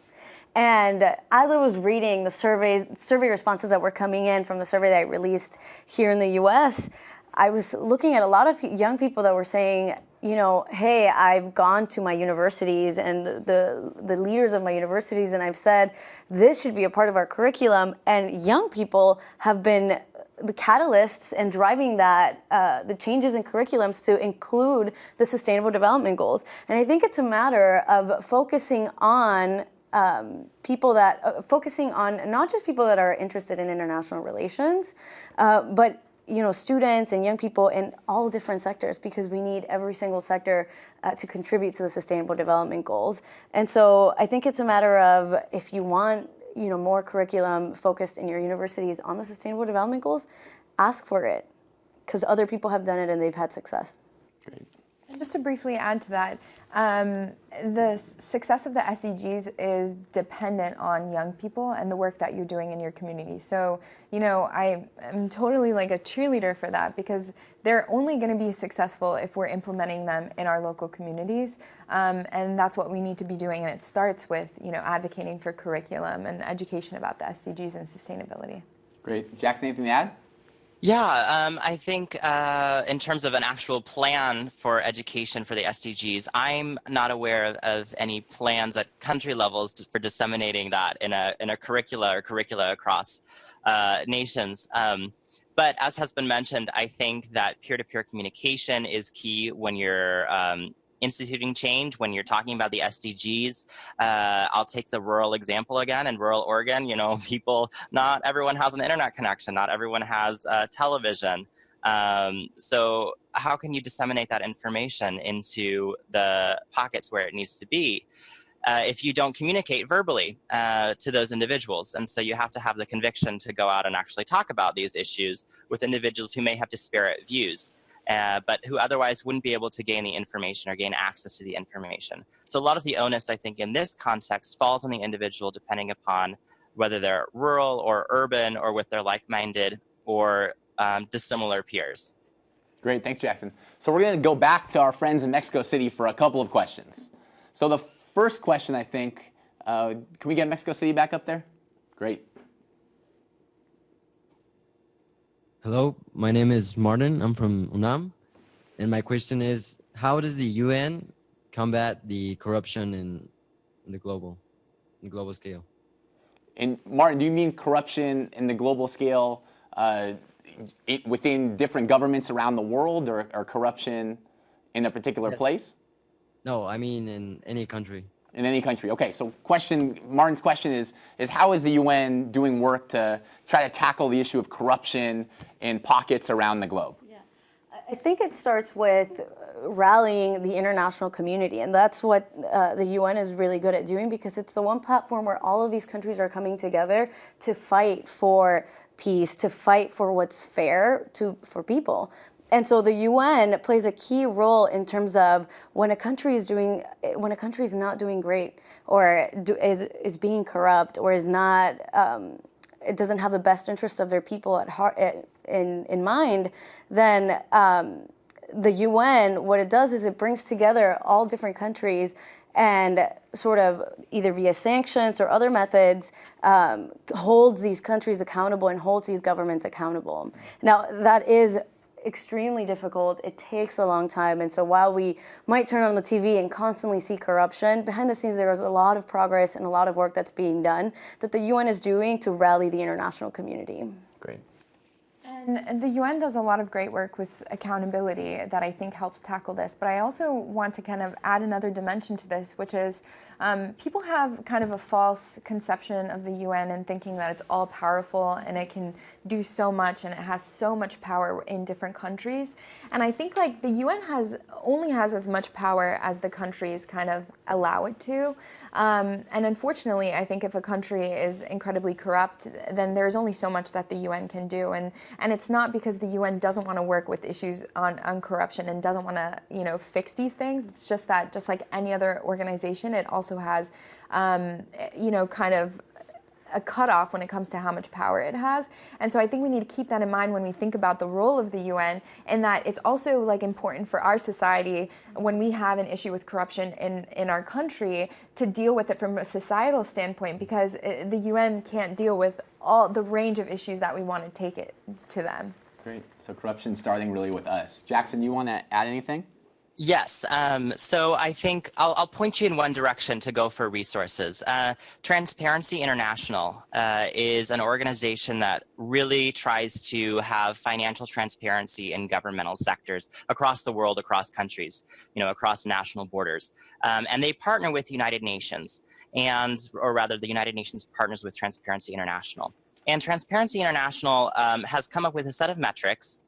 And as I was reading the survey survey responses that were coming in from the survey that I released here in the U.S., I was looking at a lot of young people that were saying, you know, hey, I've gone to my universities and the the leaders of my universities, and I've said this should be a part of our curriculum. And young people have been the catalysts and driving that uh, the changes in curriculums to include the Sustainable Development Goals. And I think it's a matter of focusing on um, people that uh, focusing on not just people that are interested in international relations, uh, but you know, students and young people in all different sectors because we need every single sector uh, to contribute to the sustainable development goals. And so I think it's a matter of if you want, you know, more curriculum focused in your universities on the sustainable development goals, ask for it because other people have done it and they've had success. Great. Just to briefly add to that, um, the success of the SDGs is dependent on young people and the work that you're doing in your community. So, you know, I am totally like a cheerleader for that because they're only going to be successful if we're implementing them in our local communities. Um, and that's what we need to be doing. And it starts with, you know, advocating for curriculum and education about the SDGs and sustainability. Great. Jackson, anything to add? Yeah, um, I think uh, in terms of an actual plan for education for the SDGs, I'm not aware of, of any plans at country levels to, for disseminating that in a, in a curricula or curricula across uh, nations. Um, but as has been mentioned, I think that peer-to-peer -peer communication is key when you're um, instituting change when you're talking about the SDGs. Uh, I'll take the rural example again. In rural Oregon, you know, <laughs> people, not everyone has an internet connection, not everyone has uh, television. Um, so how can you disseminate that information into the pockets where it needs to be? Uh, if you don't communicate verbally uh, to those individuals. And so you have to have the conviction to go out and actually talk about these issues with individuals who may have disparate views uh, but who otherwise wouldn't be able to gain the information or gain access to the information. So a lot of the onus, I think, in this context falls on the individual depending upon whether they're rural or urban or with their like-minded or um, dissimilar peers. Great, thanks Jackson. So we're going to go back to our friends in Mexico City for a couple of questions. So the first question, I think, uh, can we get Mexico City back up there? Great. Hello, my name is Martin. I'm from UNAM. And my question is, how does the UN combat the corruption in, in the global, in the global scale? And Martin, do you mean corruption in the global scale uh, it, within different governments around the world or, or corruption in a particular yes. place? No, I mean in any country in any country. Okay, so question, Martin's question is, is how is the UN doing work to try to tackle the issue of corruption in pockets around the globe? Yeah, I think it starts with rallying the international community, and that's what uh, the UN is really good at doing because it's the one platform where all of these countries are coming together to fight for peace, to fight for what's fair to for people. And so the UN plays a key role in terms of when a country is doing, when a country is not doing great, or do, is is being corrupt, or is not, um, it doesn't have the best interests of their people at heart in in mind, then um, the UN, what it does is it brings together all different countries and sort of either via sanctions or other methods um, holds these countries accountable and holds these governments accountable. Now that is extremely difficult. It takes a long time. And so while we might turn on the TV and constantly see corruption, behind the scenes there is a lot of progress and a lot of work that's being done that the UN is doing to rally the international community. Great. And the UN does a lot of great work with accountability that I think helps tackle this. But I also want to kind of add another dimension to this, which is um, people have kind of a false conception of the UN and thinking that it's all powerful and it can do so much and it has so much power in different countries. And I think like the UN has only has as much power as the countries kind of allow it to. Um, and unfortunately, I think if a country is incredibly corrupt, then there's only so much that the UN can do. And, and it's not because the UN doesn't want to work with issues on, on corruption and doesn't want to, you know, fix these things. It's just that just like any other organization, it also has, um, you know, kind of a cutoff when it comes to how much power it has. And so I think we need to keep that in mind when we think about the role of the UN and that it's also like important for our society when we have an issue with corruption in, in our country to deal with it from a societal standpoint because it, the UN can't deal with all the range of issues that we want to take it to them. Great. So corruption starting really with us. Jackson, you want to add anything? Yes, um, so I think I'll, I'll, point you in one direction to go for resources. Uh, Transparency International uh, is an organization that really tries to have financial transparency in governmental sectors across the world, across countries, you know, across national borders. Um, and they partner with United Nations and, or rather the United Nations partners with Transparency International. And Transparency International um, has come up with a set of metrics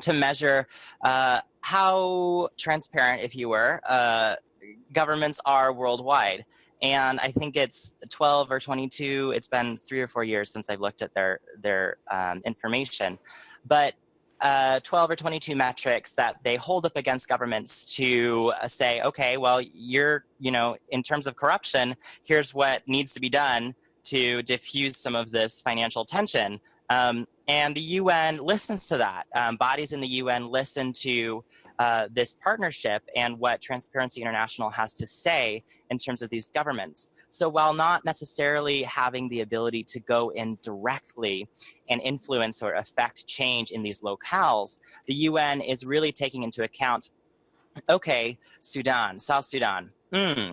to measure uh, how transparent, if you were, uh, governments are worldwide. And I think it's 12 or 22, it's been three or four years since I've looked at their, their um, information. But uh, 12 or 22 metrics that they hold up against governments to uh, say, okay, well, you're, you know, in terms of corruption, here's what needs to be done to diffuse some of this financial tension. Um, and the UN listens to that. Um, bodies in the UN listen to uh, this partnership and what Transparency International has to say in terms of these governments. So while not necessarily having the ability to go in directly and influence or affect change in these locales, the UN is really taking into account, okay, Sudan, South Sudan, hmm,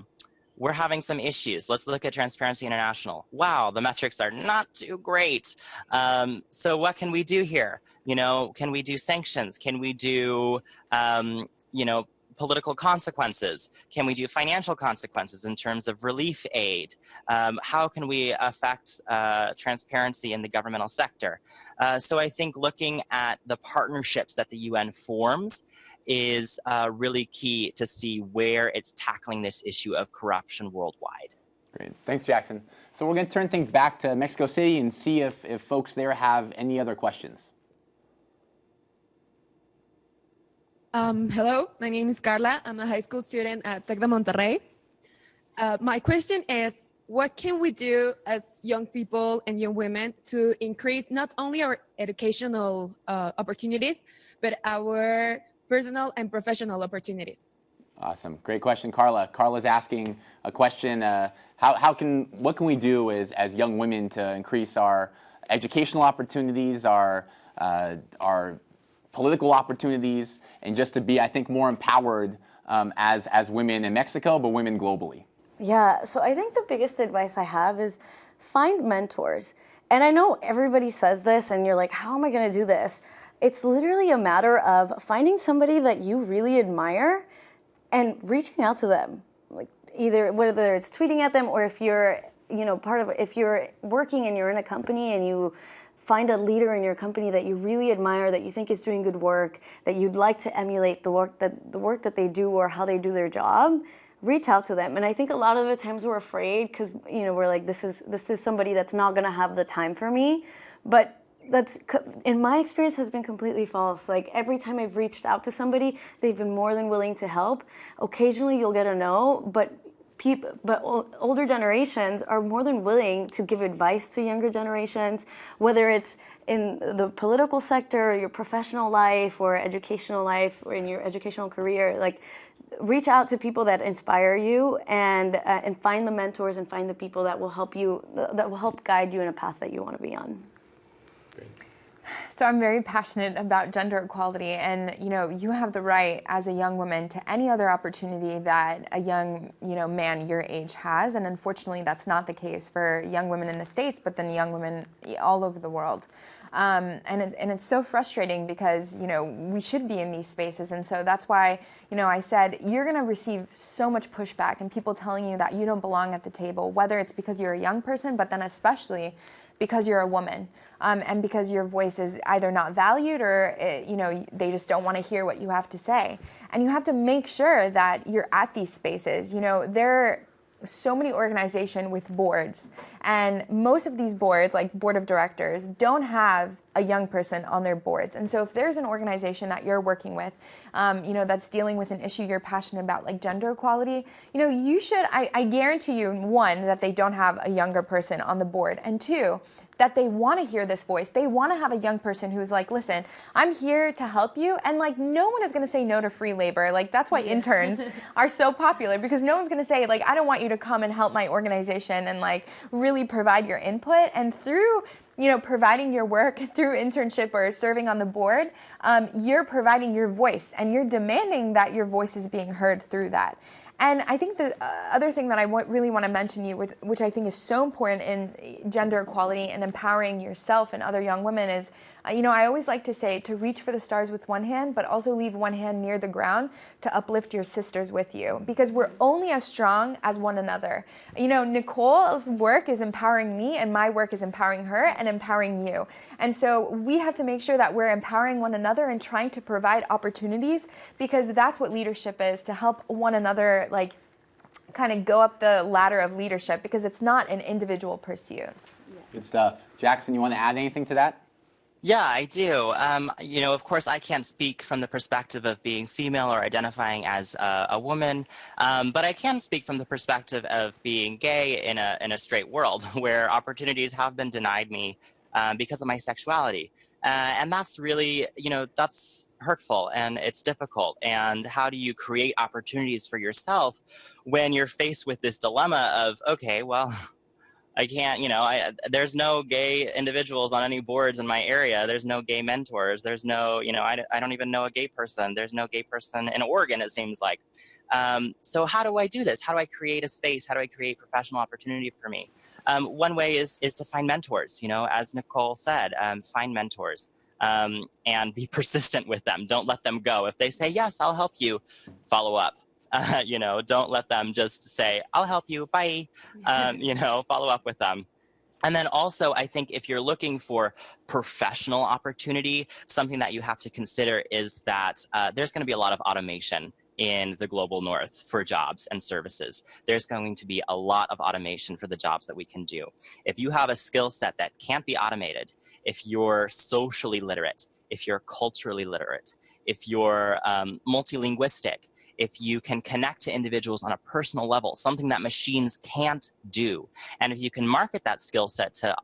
we're having some issues. Let's look at Transparency International. Wow, the metrics are not too great. Um, so what can we do here? You know, can we do sanctions? Can we do, um, you know, political consequences? Can we do financial consequences in terms of relief aid? Um, how can we affect uh, transparency in the governmental sector? Uh, so I think looking at the partnerships that the UN forms is uh, really key to see where it's tackling this issue of corruption worldwide. Great. Thanks, Jackson. So we're going to turn things back to Mexico City and see if, if folks there have any other questions. Um, hello, my name is Carla. I'm a high school student at Tec de Monterrey. Uh, my question is, what can we do as young people and young women to increase not only our educational uh, opportunities, but our personal and professional opportunities. Awesome, great question, Carla. Carla's asking a question, uh, how, how can, what can we do as, as young women to increase our educational opportunities, our, uh, our political opportunities, and just to be, I think, more empowered um, as, as women in Mexico, but women globally? Yeah, so I think the biggest advice I have is find mentors. And I know everybody says this, and you're like, how am I going to do this? It's literally a matter of finding somebody that you really admire and reaching out to them. Like either whether it's tweeting at them or if you're, you know, part of if you're working and you're in a company and you find a leader in your company that you really admire, that you think is doing good work, that you'd like to emulate the work that the work that they do or how they do their job, reach out to them. And I think a lot of the times we're afraid because you know we're like, this is this is somebody that's not going to have the time for me. But that's in my experience has been completely false. Like every time i've reached out to somebody they've been more than willing to help. Occasionally you'll get a no but people but older generations are more than willing to give advice to younger generations whether it's in the political sector your professional life or educational life or in your educational career. Like reach out to people that inspire you and uh, and find the mentors and find the people that will help you that will help guide you in a path that you want to be on so I'm very passionate about gender equality and you know you have the right as a young woman to any other opportunity that a young you know man your age has and unfortunately that's not the case for young women in the states but then young women all over the world. Um, and, it, and it's so frustrating because you know we should be in these spaces and so that's why you know I said you're going to receive so much pushback and people telling you that you don't belong at the table whether it's because you're a young person but then especially because you're a woman um, and because your voice is either not valued or it, eh, you know they just don't want to hear what you have to say. And you have to make sure that you're at these spaces. You know there are so many organizations with boards, and most of these boards, like board of directors, don't have a young person on their boards. And so if there's an organization that you're working with, um, you know, that's dealing with an issue you're passionate about, like gender equality, you know, you should, I, I guarantee you, one, that they don't have a younger person on the board, and two, that they want to hear this voice. They want to have a young person who's like, listen, I'm here to help you. And like, no one is going to say no to free labor. Like, that's why yeah. interns <laughs> are so popular because no one's going to say, like, I don't want you to come and help my organization and like really provide your input. And through you know, providing your work <laughs> through internship or serving on the board, um, you're providing your voice and you're demanding that your voice is being heard through that. And I think the uh, other thing that I really want to mention you, which, which I think is so important in gender equality and empowering yourself and other young women is uh, you know, I always like to say to reach for the stars with one hand, but also leave one hand near the ground to uplift your sisters with you because we're only as strong as one another. You know, Nicole's work is empowering me and my work is empowering her and empowering you. And so we have to make sure that we're empowering one another and trying to provide opportunities because that's what leadership is to help one another like kind of go up the ladder of leadership because it's not an individual pursuit. Good stuff. Jackson, you want to add anything to that? Yeah, I do. Um, you know, of course, I can't speak from the perspective of being female or identifying as a, a woman, um, but I can speak from the perspective of being gay in a, in a straight world <laughs> where opportunities have been denied me um, because of my sexuality. Uh, and that's really, you know, that's hurtful and it's difficult. And how do you create opportunities for yourself when you're faced with this dilemma of, okay, well, <laughs> I can't, you know, I, there's no gay individuals on any boards in my area. There's no gay mentors. There's no, you know, I, I don't even know a gay person. There's no gay person in Oregon, it seems like. Um, so how do I do this? How do I create a space? How do I create professional opportunity for me? Um, one way is, is to find mentors, you know, as Nicole said, um, find mentors. Um, and be <laughs> persistent with them. Don't let them go. If they say, yes, I'll help you, follow up. Uh, <laughs> you know, don't let them just say, I'll help you, bye. Um, <laughs> you know, follow up with them. And then also, I think if you're looking for professional opportunity, something that you have to consider is that uh, there's going to be a lot of automation in the global north for jobs and services. There's going to be a lot of automation for the jobs that we can do. If you have a skill set that can't be automated, if you're socially literate, if you're culturally literate, if you're um, multilinguistic, if you can connect to individuals on a personal level, something that machines can't do. And if you can market that skill set to,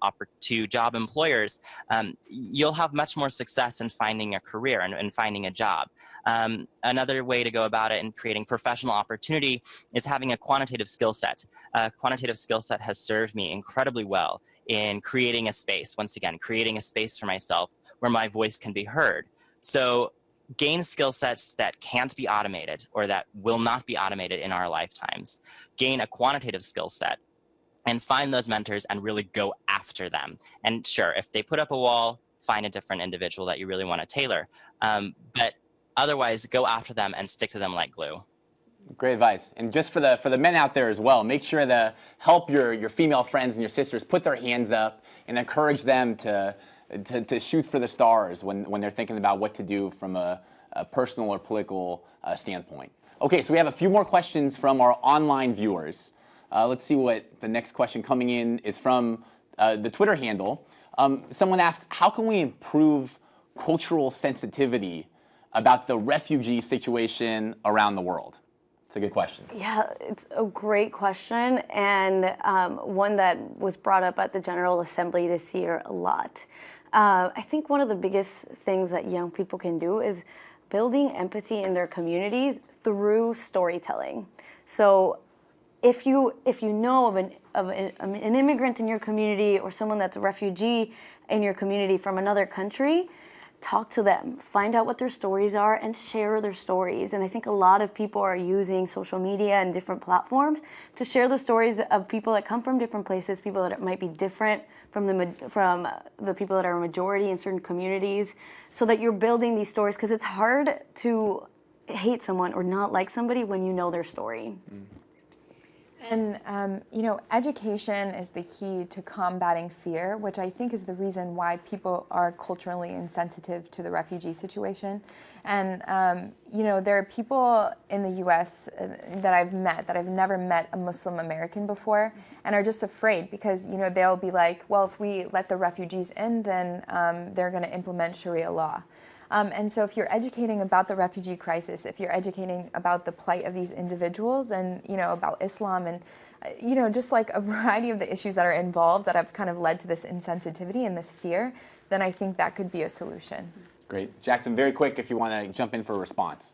to job employers, um, you'll have much more success in finding a career and, and finding a job. Um, another way to go about it in creating professional opportunity is having a quantitative skill set. A quantitative skill set has served me incredibly well in creating a space, once again, creating a space for myself where my voice can be heard. So gain skill sets that can't be automated or that will not be automated in our lifetimes, gain a quantitative skill set, and find those mentors and really go after them. And sure, if they put up a wall, find a different individual that you really want to tailor. Um, but otherwise, go after them and stick to them like glue. Great advice. And just for the for the men out there as well, make sure to help your your female friends and your sisters put their hands up and encourage them to to, to shoot for the stars when, when they're thinking about what to do from a, a personal or political uh, standpoint. Okay, so we have a few more questions from our online viewers. Uh, let's see what the next question coming in is from uh, the Twitter handle. Um, someone asked, how can we improve cultural sensitivity about the refugee situation around the world? It's a good question. Yeah, it's a great question and um, one that was brought up at the General Assembly this year a lot. Uh, I think one of the biggest things that young people can do is building empathy in their communities through storytelling. So if you if you know of an of an, an immigrant in your community or someone that's a refugee in your community from another country, talk to them, find out what their stories are, and share their stories. And I think a lot of people are using social media and different platforms to share the stories of people that come from different places, people that might be different from the from the people that are a majority in certain communities, so that you're building these stories because it's hard to hate someone or not like somebody when you know their story. Mm. And, um, you know, education is the key to combating fear, which I think is the reason why people are culturally insensitive to the refugee situation. And, um, you know, there are people in the US uh, that I've met that I've never met a Muslim American before and are just afraid because, you know, they'll be like, well, if we let the refugees in, then um, they're going to implement Sharia law. Um, and so if you're educating about the refugee crisis, if you're educating about the plight of these individuals and, you know, about Islam and, uh, you know, just like a <laughs> variety of the issues that are involved that have kind of led to this insensitivity and this fear, then I think that could be a solution. Great. Jackson, very quick if you want to jump in for a response.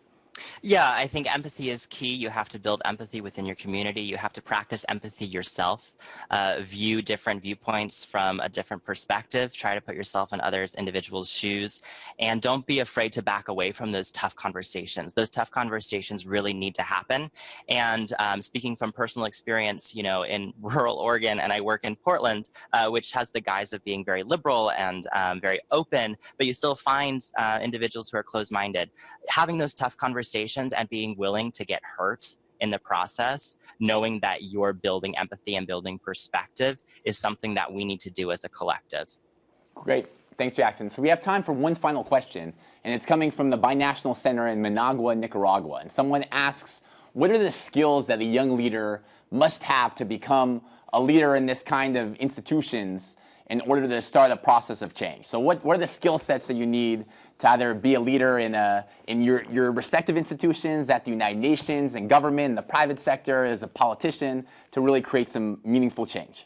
Yeah, I think empathy is key. You have to build empathy within your community. You have to practice empathy yourself, uh, view different viewpoints from a different perspective, try to put yourself in others' individuals' shoes, and don't be afraid to back away from those tough conversations. Those tough conversations really need to happen. And um, speaking from personal experience, you know, in <laughs> rural Oregon, and I work in Portland, uh, which has the guise of being very liberal and um, very open, but you still find uh, individuals who are closed-minded. Having those tough conversations conversations and being willing to get hurt in the process, knowing that you're building empathy and building perspective is something that we need to do as a collective. Great. Thanks, Jackson. So we have time for one final question, and it's coming from the Binational Center in Managua, Nicaragua. And someone asks, what are the skills that a young leader must have to become a leader in this kind of institutions in order to start a process of change? So what, what are the skill sets that you need to either be a leader in, a, in your, your respective institutions, at the United Nations, and government, in the private sector, as a politician, to really create some meaningful change?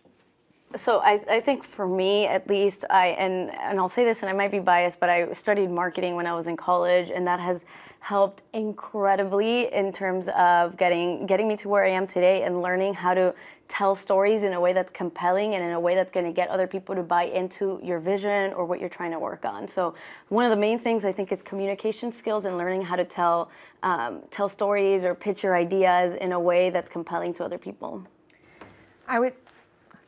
So I, I think for me, at least, I and and I'll say this, and I might be biased, but I studied marketing when I was in college, and that has helped incredibly in terms of getting getting me to where I am today and learning how to tell stories in a way that's compelling and in a way that's going to get other people to buy into your vision or what you're trying to work on. So one of the main things I think is communication skills and learning how to tell um, tell stories or pitch your ideas in a way that's compelling to other people. I would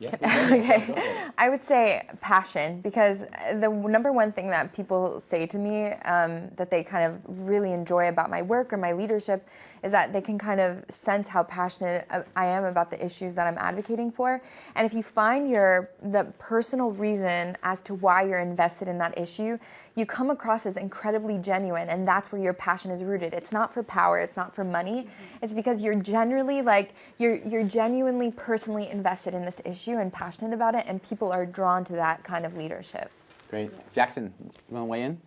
yeah, <laughs> okay. I would say passion because the number one thing that people say to me um, that they kind of really enjoy about my work or my leadership is that they can kind of sense how passionate I am about the issues that I'm advocating for. And if you find your the personal reason as to why you're invested in that issue, you come across as incredibly genuine and that's where your passion is rooted. It's not for power, it's not for money. Mm-hmm. It's because you're generally like you're you're genuinely personally invested in this issue and passionate about it and people are drawn to that kind of leadership. Great. Jackson, you want to weigh in?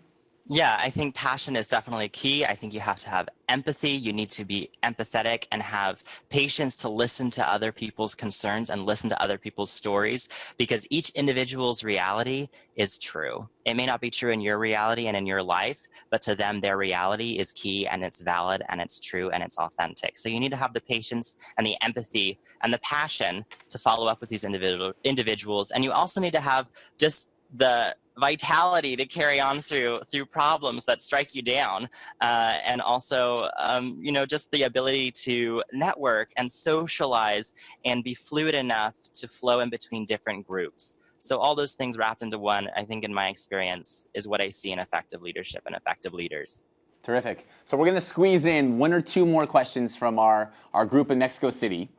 Yeah, I think passion is definitely key. I think you have to have empathy. You need to be empathetic and have patience to listen to other people's concerns and listen to other people's stories because each individual's reality is true. It may not be true in your reality and in your life, but to them, their reality is key and it's valid and it's true and it's authentic. So you need to have the patience and the empathy and the passion to follow up with these individual individuals. And you also need to have just the vitality to carry on through through problems that strike you down uh, and also um, you know just the ability to network and socialize and be fluid enough to flow in between different groups. So all those things wrapped into one i think in my experience is what i see in effective leadership and effective leaders. Terrific. So we're going to squeeze in one or two more questions from our our group in mexico city.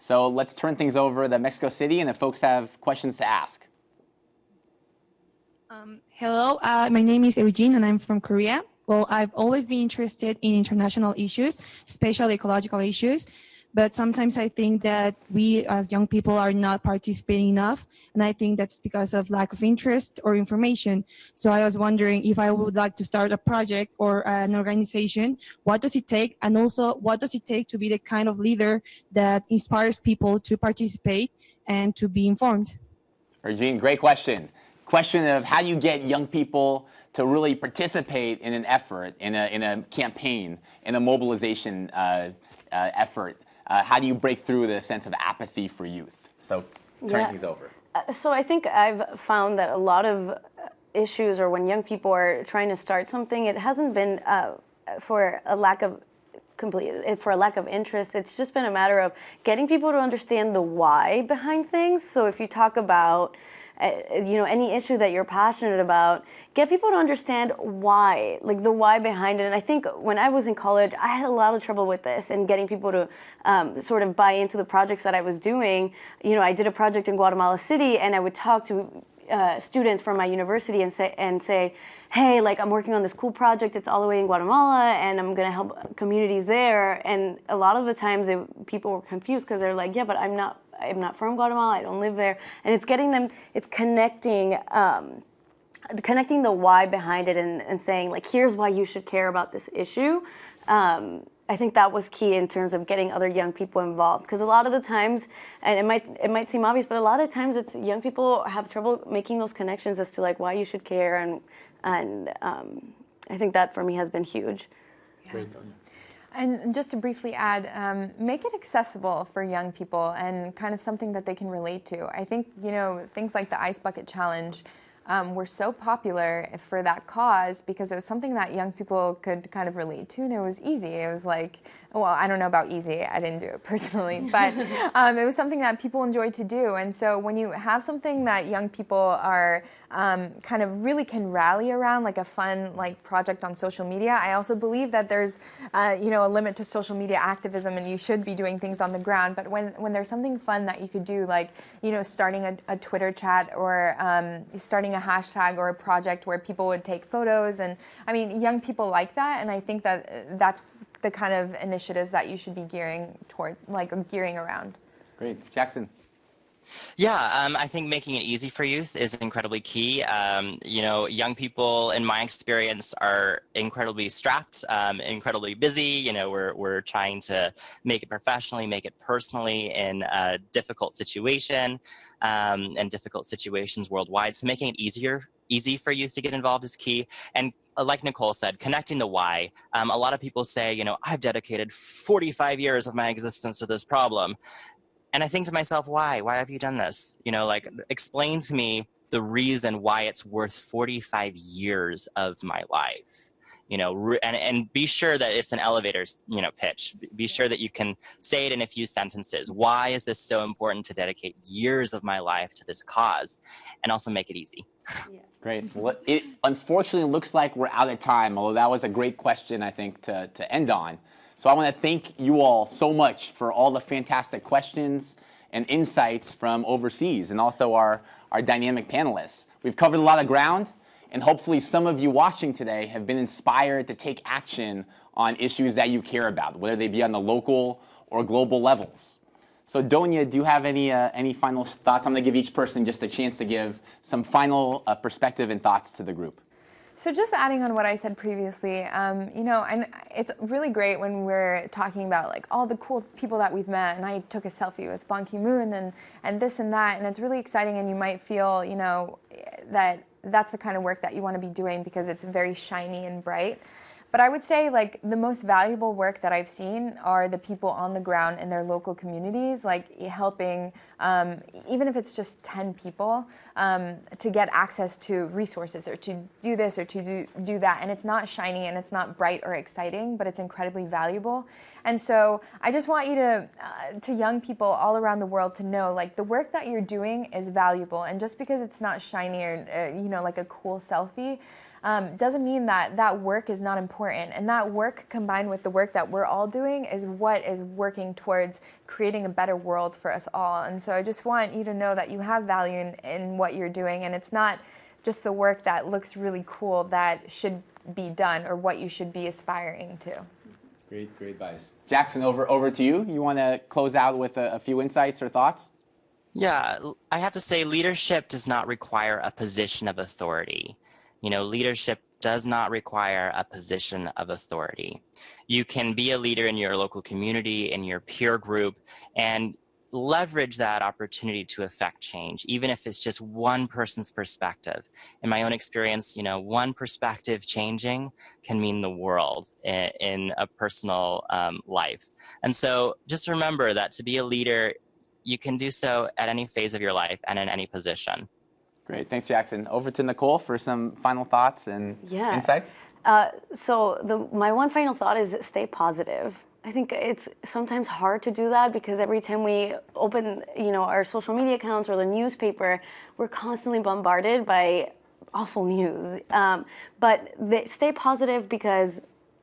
So let's turn things over to mexico city and if folks have questions to ask um, hello, uh, my name is Eugene and I'm from Korea. Well, I've always been interested in international issues, especially ecological issues. But sometimes I think that we as young people are not participating enough. And I think that's because of lack of interest or information. So I was wondering if I would like to start a project or an organization, what does it take? And also what does it take to be the kind of leader that inspires people to participate and to be informed? Eugene, great question question of how do you get young people to really participate in an effort, in a, in a campaign, in a mobilization uh, uh, effort? Uh, how do you break through the sense of apathy for youth? So turn yeah. things over. Uh, so I think I've found that a lot of issues or when young people are trying to start something, it hasn't been uh, for a lack of complete for a lack of interest. It's just been a matter of getting people to understand the why behind things. So if you talk about uh, you know, any issue that you're passionate about, get people to understand why, like the why behind it. And I think when I was in college, I had a lot of trouble with this and getting people to um, sort of buy into the projects that I was doing. You know, I did a project in Guatemala City, and I would talk to uh, students from my university and say and say, hey, like I'm working on this cool project. It's all the way in Guatemala, and I'm gonna help communities there. And a lot of the times, it, people were confused because they're like, yeah, but I'm not. I'm not from Guatemala. I don't live there. And it's getting them. It's connecting. Um, connecting the why behind it and, and saying like here's why you should care about this issue um, I think that was key in terms of getting other young people involved because a lot of the times, and it might it might seem obvious, but a lot of times it's young people have trouble making those connections as to like why you should care, and and um, I think that for me has been huge. Yeah. And just to briefly add, um, make it accessible for young people and kind of something that they can relate to. I think you know things like the ice bucket challenge um, were so popular for that cause because it was something that young people could kind of relate to and it was easy. It was like, well, I don't know about easy, I didn't do it <laughs> personally, but <laughs> um, it was something that people enjoyed to do. And so when you have something that young people are um, kind of really can rally around, like a fun like project on social media, I also believe that there's, uh, you know, a limit to social media activism and you should be doing things on the ground. But when, when there's something fun that you could do, like, you know, starting a, a Twitter chat or um, starting a hashtag or a project where people would take photos. And I mean, young people like that. And I think that uh, that's the kind of initiatives that you should be gearing toward, like gearing around. Great. Jackson. Yeah, um, I think making it easy for youth is incredibly key. Um, you know, young people, in my experience, are incredibly strapped, um, incredibly busy. You know, we're, we're trying to make it professionally, make it personally in a difficult situation um, and difficult situations worldwide. So making it easier, easy for youth to get involved is key. And uh, like Nicole said, connecting the why. Um, a lot of people say, you know, I've dedicated 45 years of my existence to this problem. And I think to myself, why? Why have you done this? You know, like explain to me the reason why it's worth 45 years of my life. You know and, and be sure that it's an elevator you know pitch. Be sure that you can say it in a few sentences. Why is this so important to dedicate years of my life to this cause? And also make it easy. <laughs> Yeah. great. Well it unfortunately looks like we're out of time although that was a great question i think to, to end on so I want to thank you all so much for all the fantastic questions and insights from overseas and also our, our dynamic panelists. We've covered a lot of ground and hopefully some of you watching today have been inspired to take action on issues that you care about, whether they be on the local or global levels. So Donya, do you have any, uh, any final thoughts? I'm going to give each person just a chance to give some final uh, perspective and thoughts to the group. So just adding on what I said previously, um, you know, and it's really great when we're talking about like all the cool people that we've met, and I took a selfie with Ban Ki-moon and and this and that, and it's really exciting, and you might feel, you know, that that's the kind of work that you want to be doing because it's very shiny and bright. But I would say like the most valuable work that I've seen are the people on the ground in their local communities, like helping, um, even if it's just 10 people, um, to get access to resources or to do this or to do, do that. And it's not shiny and it's not bright or exciting, but it's incredibly valuable. And so I just want you to, uh, to young people all around the world to know like the work that you're doing is valuable. And just because it's not shiny or, uh, you know, like a cool selfie, um, doesn't mean that that work is not important. And that work combined with the work that we're all doing is what is working towards creating a better world for us all. And so I just want you to know that you have value in, in what you're doing and it's not just the work that looks really cool that should be done or what you should be aspiring to. Great, great advice. Jackson, over, over to you. You want to close out with a, a few insights or thoughts? Yeah, I have to say leadership does not require a position of authority. You know, leadership does not require a position of authority. You can be a leader in your local community, in your peer group, and leverage that opportunity to affect change, even if it's just one person's perspective. In my own experience, you know, one perspective changing can mean the world in, in a personal um, life. And so just remember that to be a leader, you can do so at any phase of your life and in any position. Great, thanks Jackson. Over to Nicole for some final thoughts and yeah. insights. Uh, so the, my one final thought is stay positive. I think it's sometimes hard to do that because every time we open, you know, our social media accounts or the newspaper, we're constantly bombarded by awful news. Um, but they, stay positive because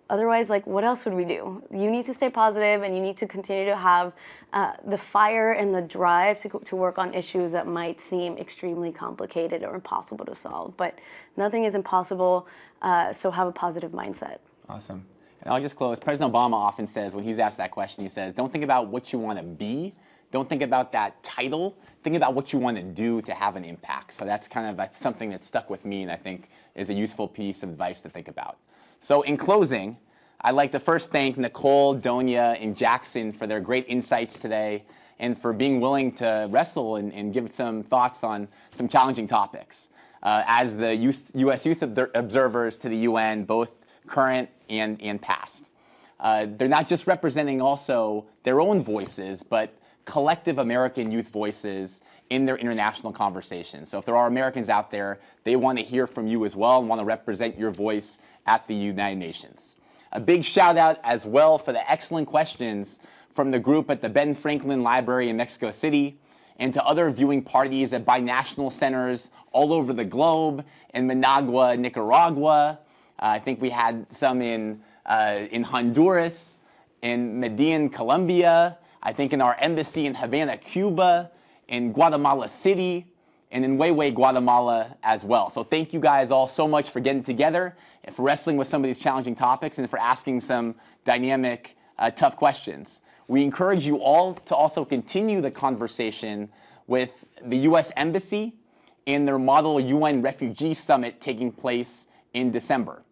otherwise, like, what else would we do? You need to stay positive and you need to continue to have uh, the fire and the drive to, to work on issues that might seem extremely complicated or impossible to solve. But nothing is impossible, uh, so have a positive mindset. Awesome. And I'll just close. President Obama often says, when he's asked that question, he says, don't think about what you want to be. Don't think about that title. Think about what you want to do to have an impact. So that's kind of something that stuck with me and I think is a useful piece of advice to think about. So in closing, I'd like to first thank Nicole, Donya, and Jackson for their great insights today and for being willing to wrestle and, and give some thoughts on some challenging topics. Uh, as the U.S. Youth Observers to the UN, both current and, and past. Uh, they're not just representing also their own voices, but collective American youth voices in their international conversations. So if there are Americans out there, they want to hear from you as well and want to represent your voice at the United Nations. A big shout out as well for the excellent questions from the group at the Ben Franklin Library in Mexico City and to other viewing parties at binational centers all over the globe in Managua, Nicaragua, uh, I think we had some in, uh, in Honduras, in Medellin, Colombia, I think in our embassy in Havana, Cuba, in Guatemala City, and in Huehue, Guatemala as well. So thank you guys all so much for getting together and for wrestling with some of these challenging topics and for asking some dynamic, uh, tough questions. We encourage you all to also continue the conversation with the U.S. Embassy in their Model UN Refugee Summit taking place in December.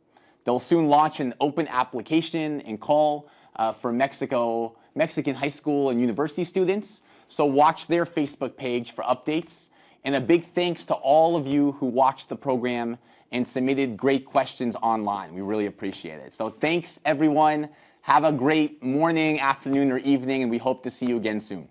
They'll soon launch an open application and call uh, for Mexico, Mexican high school and university students. So watch their Facebook page for updates. And a big thanks to all of you who watched the program and submitted great questions online. We really appreciate it. So thanks everyone. Have a great morning, afternoon, or evening, and we hope to see you again soon.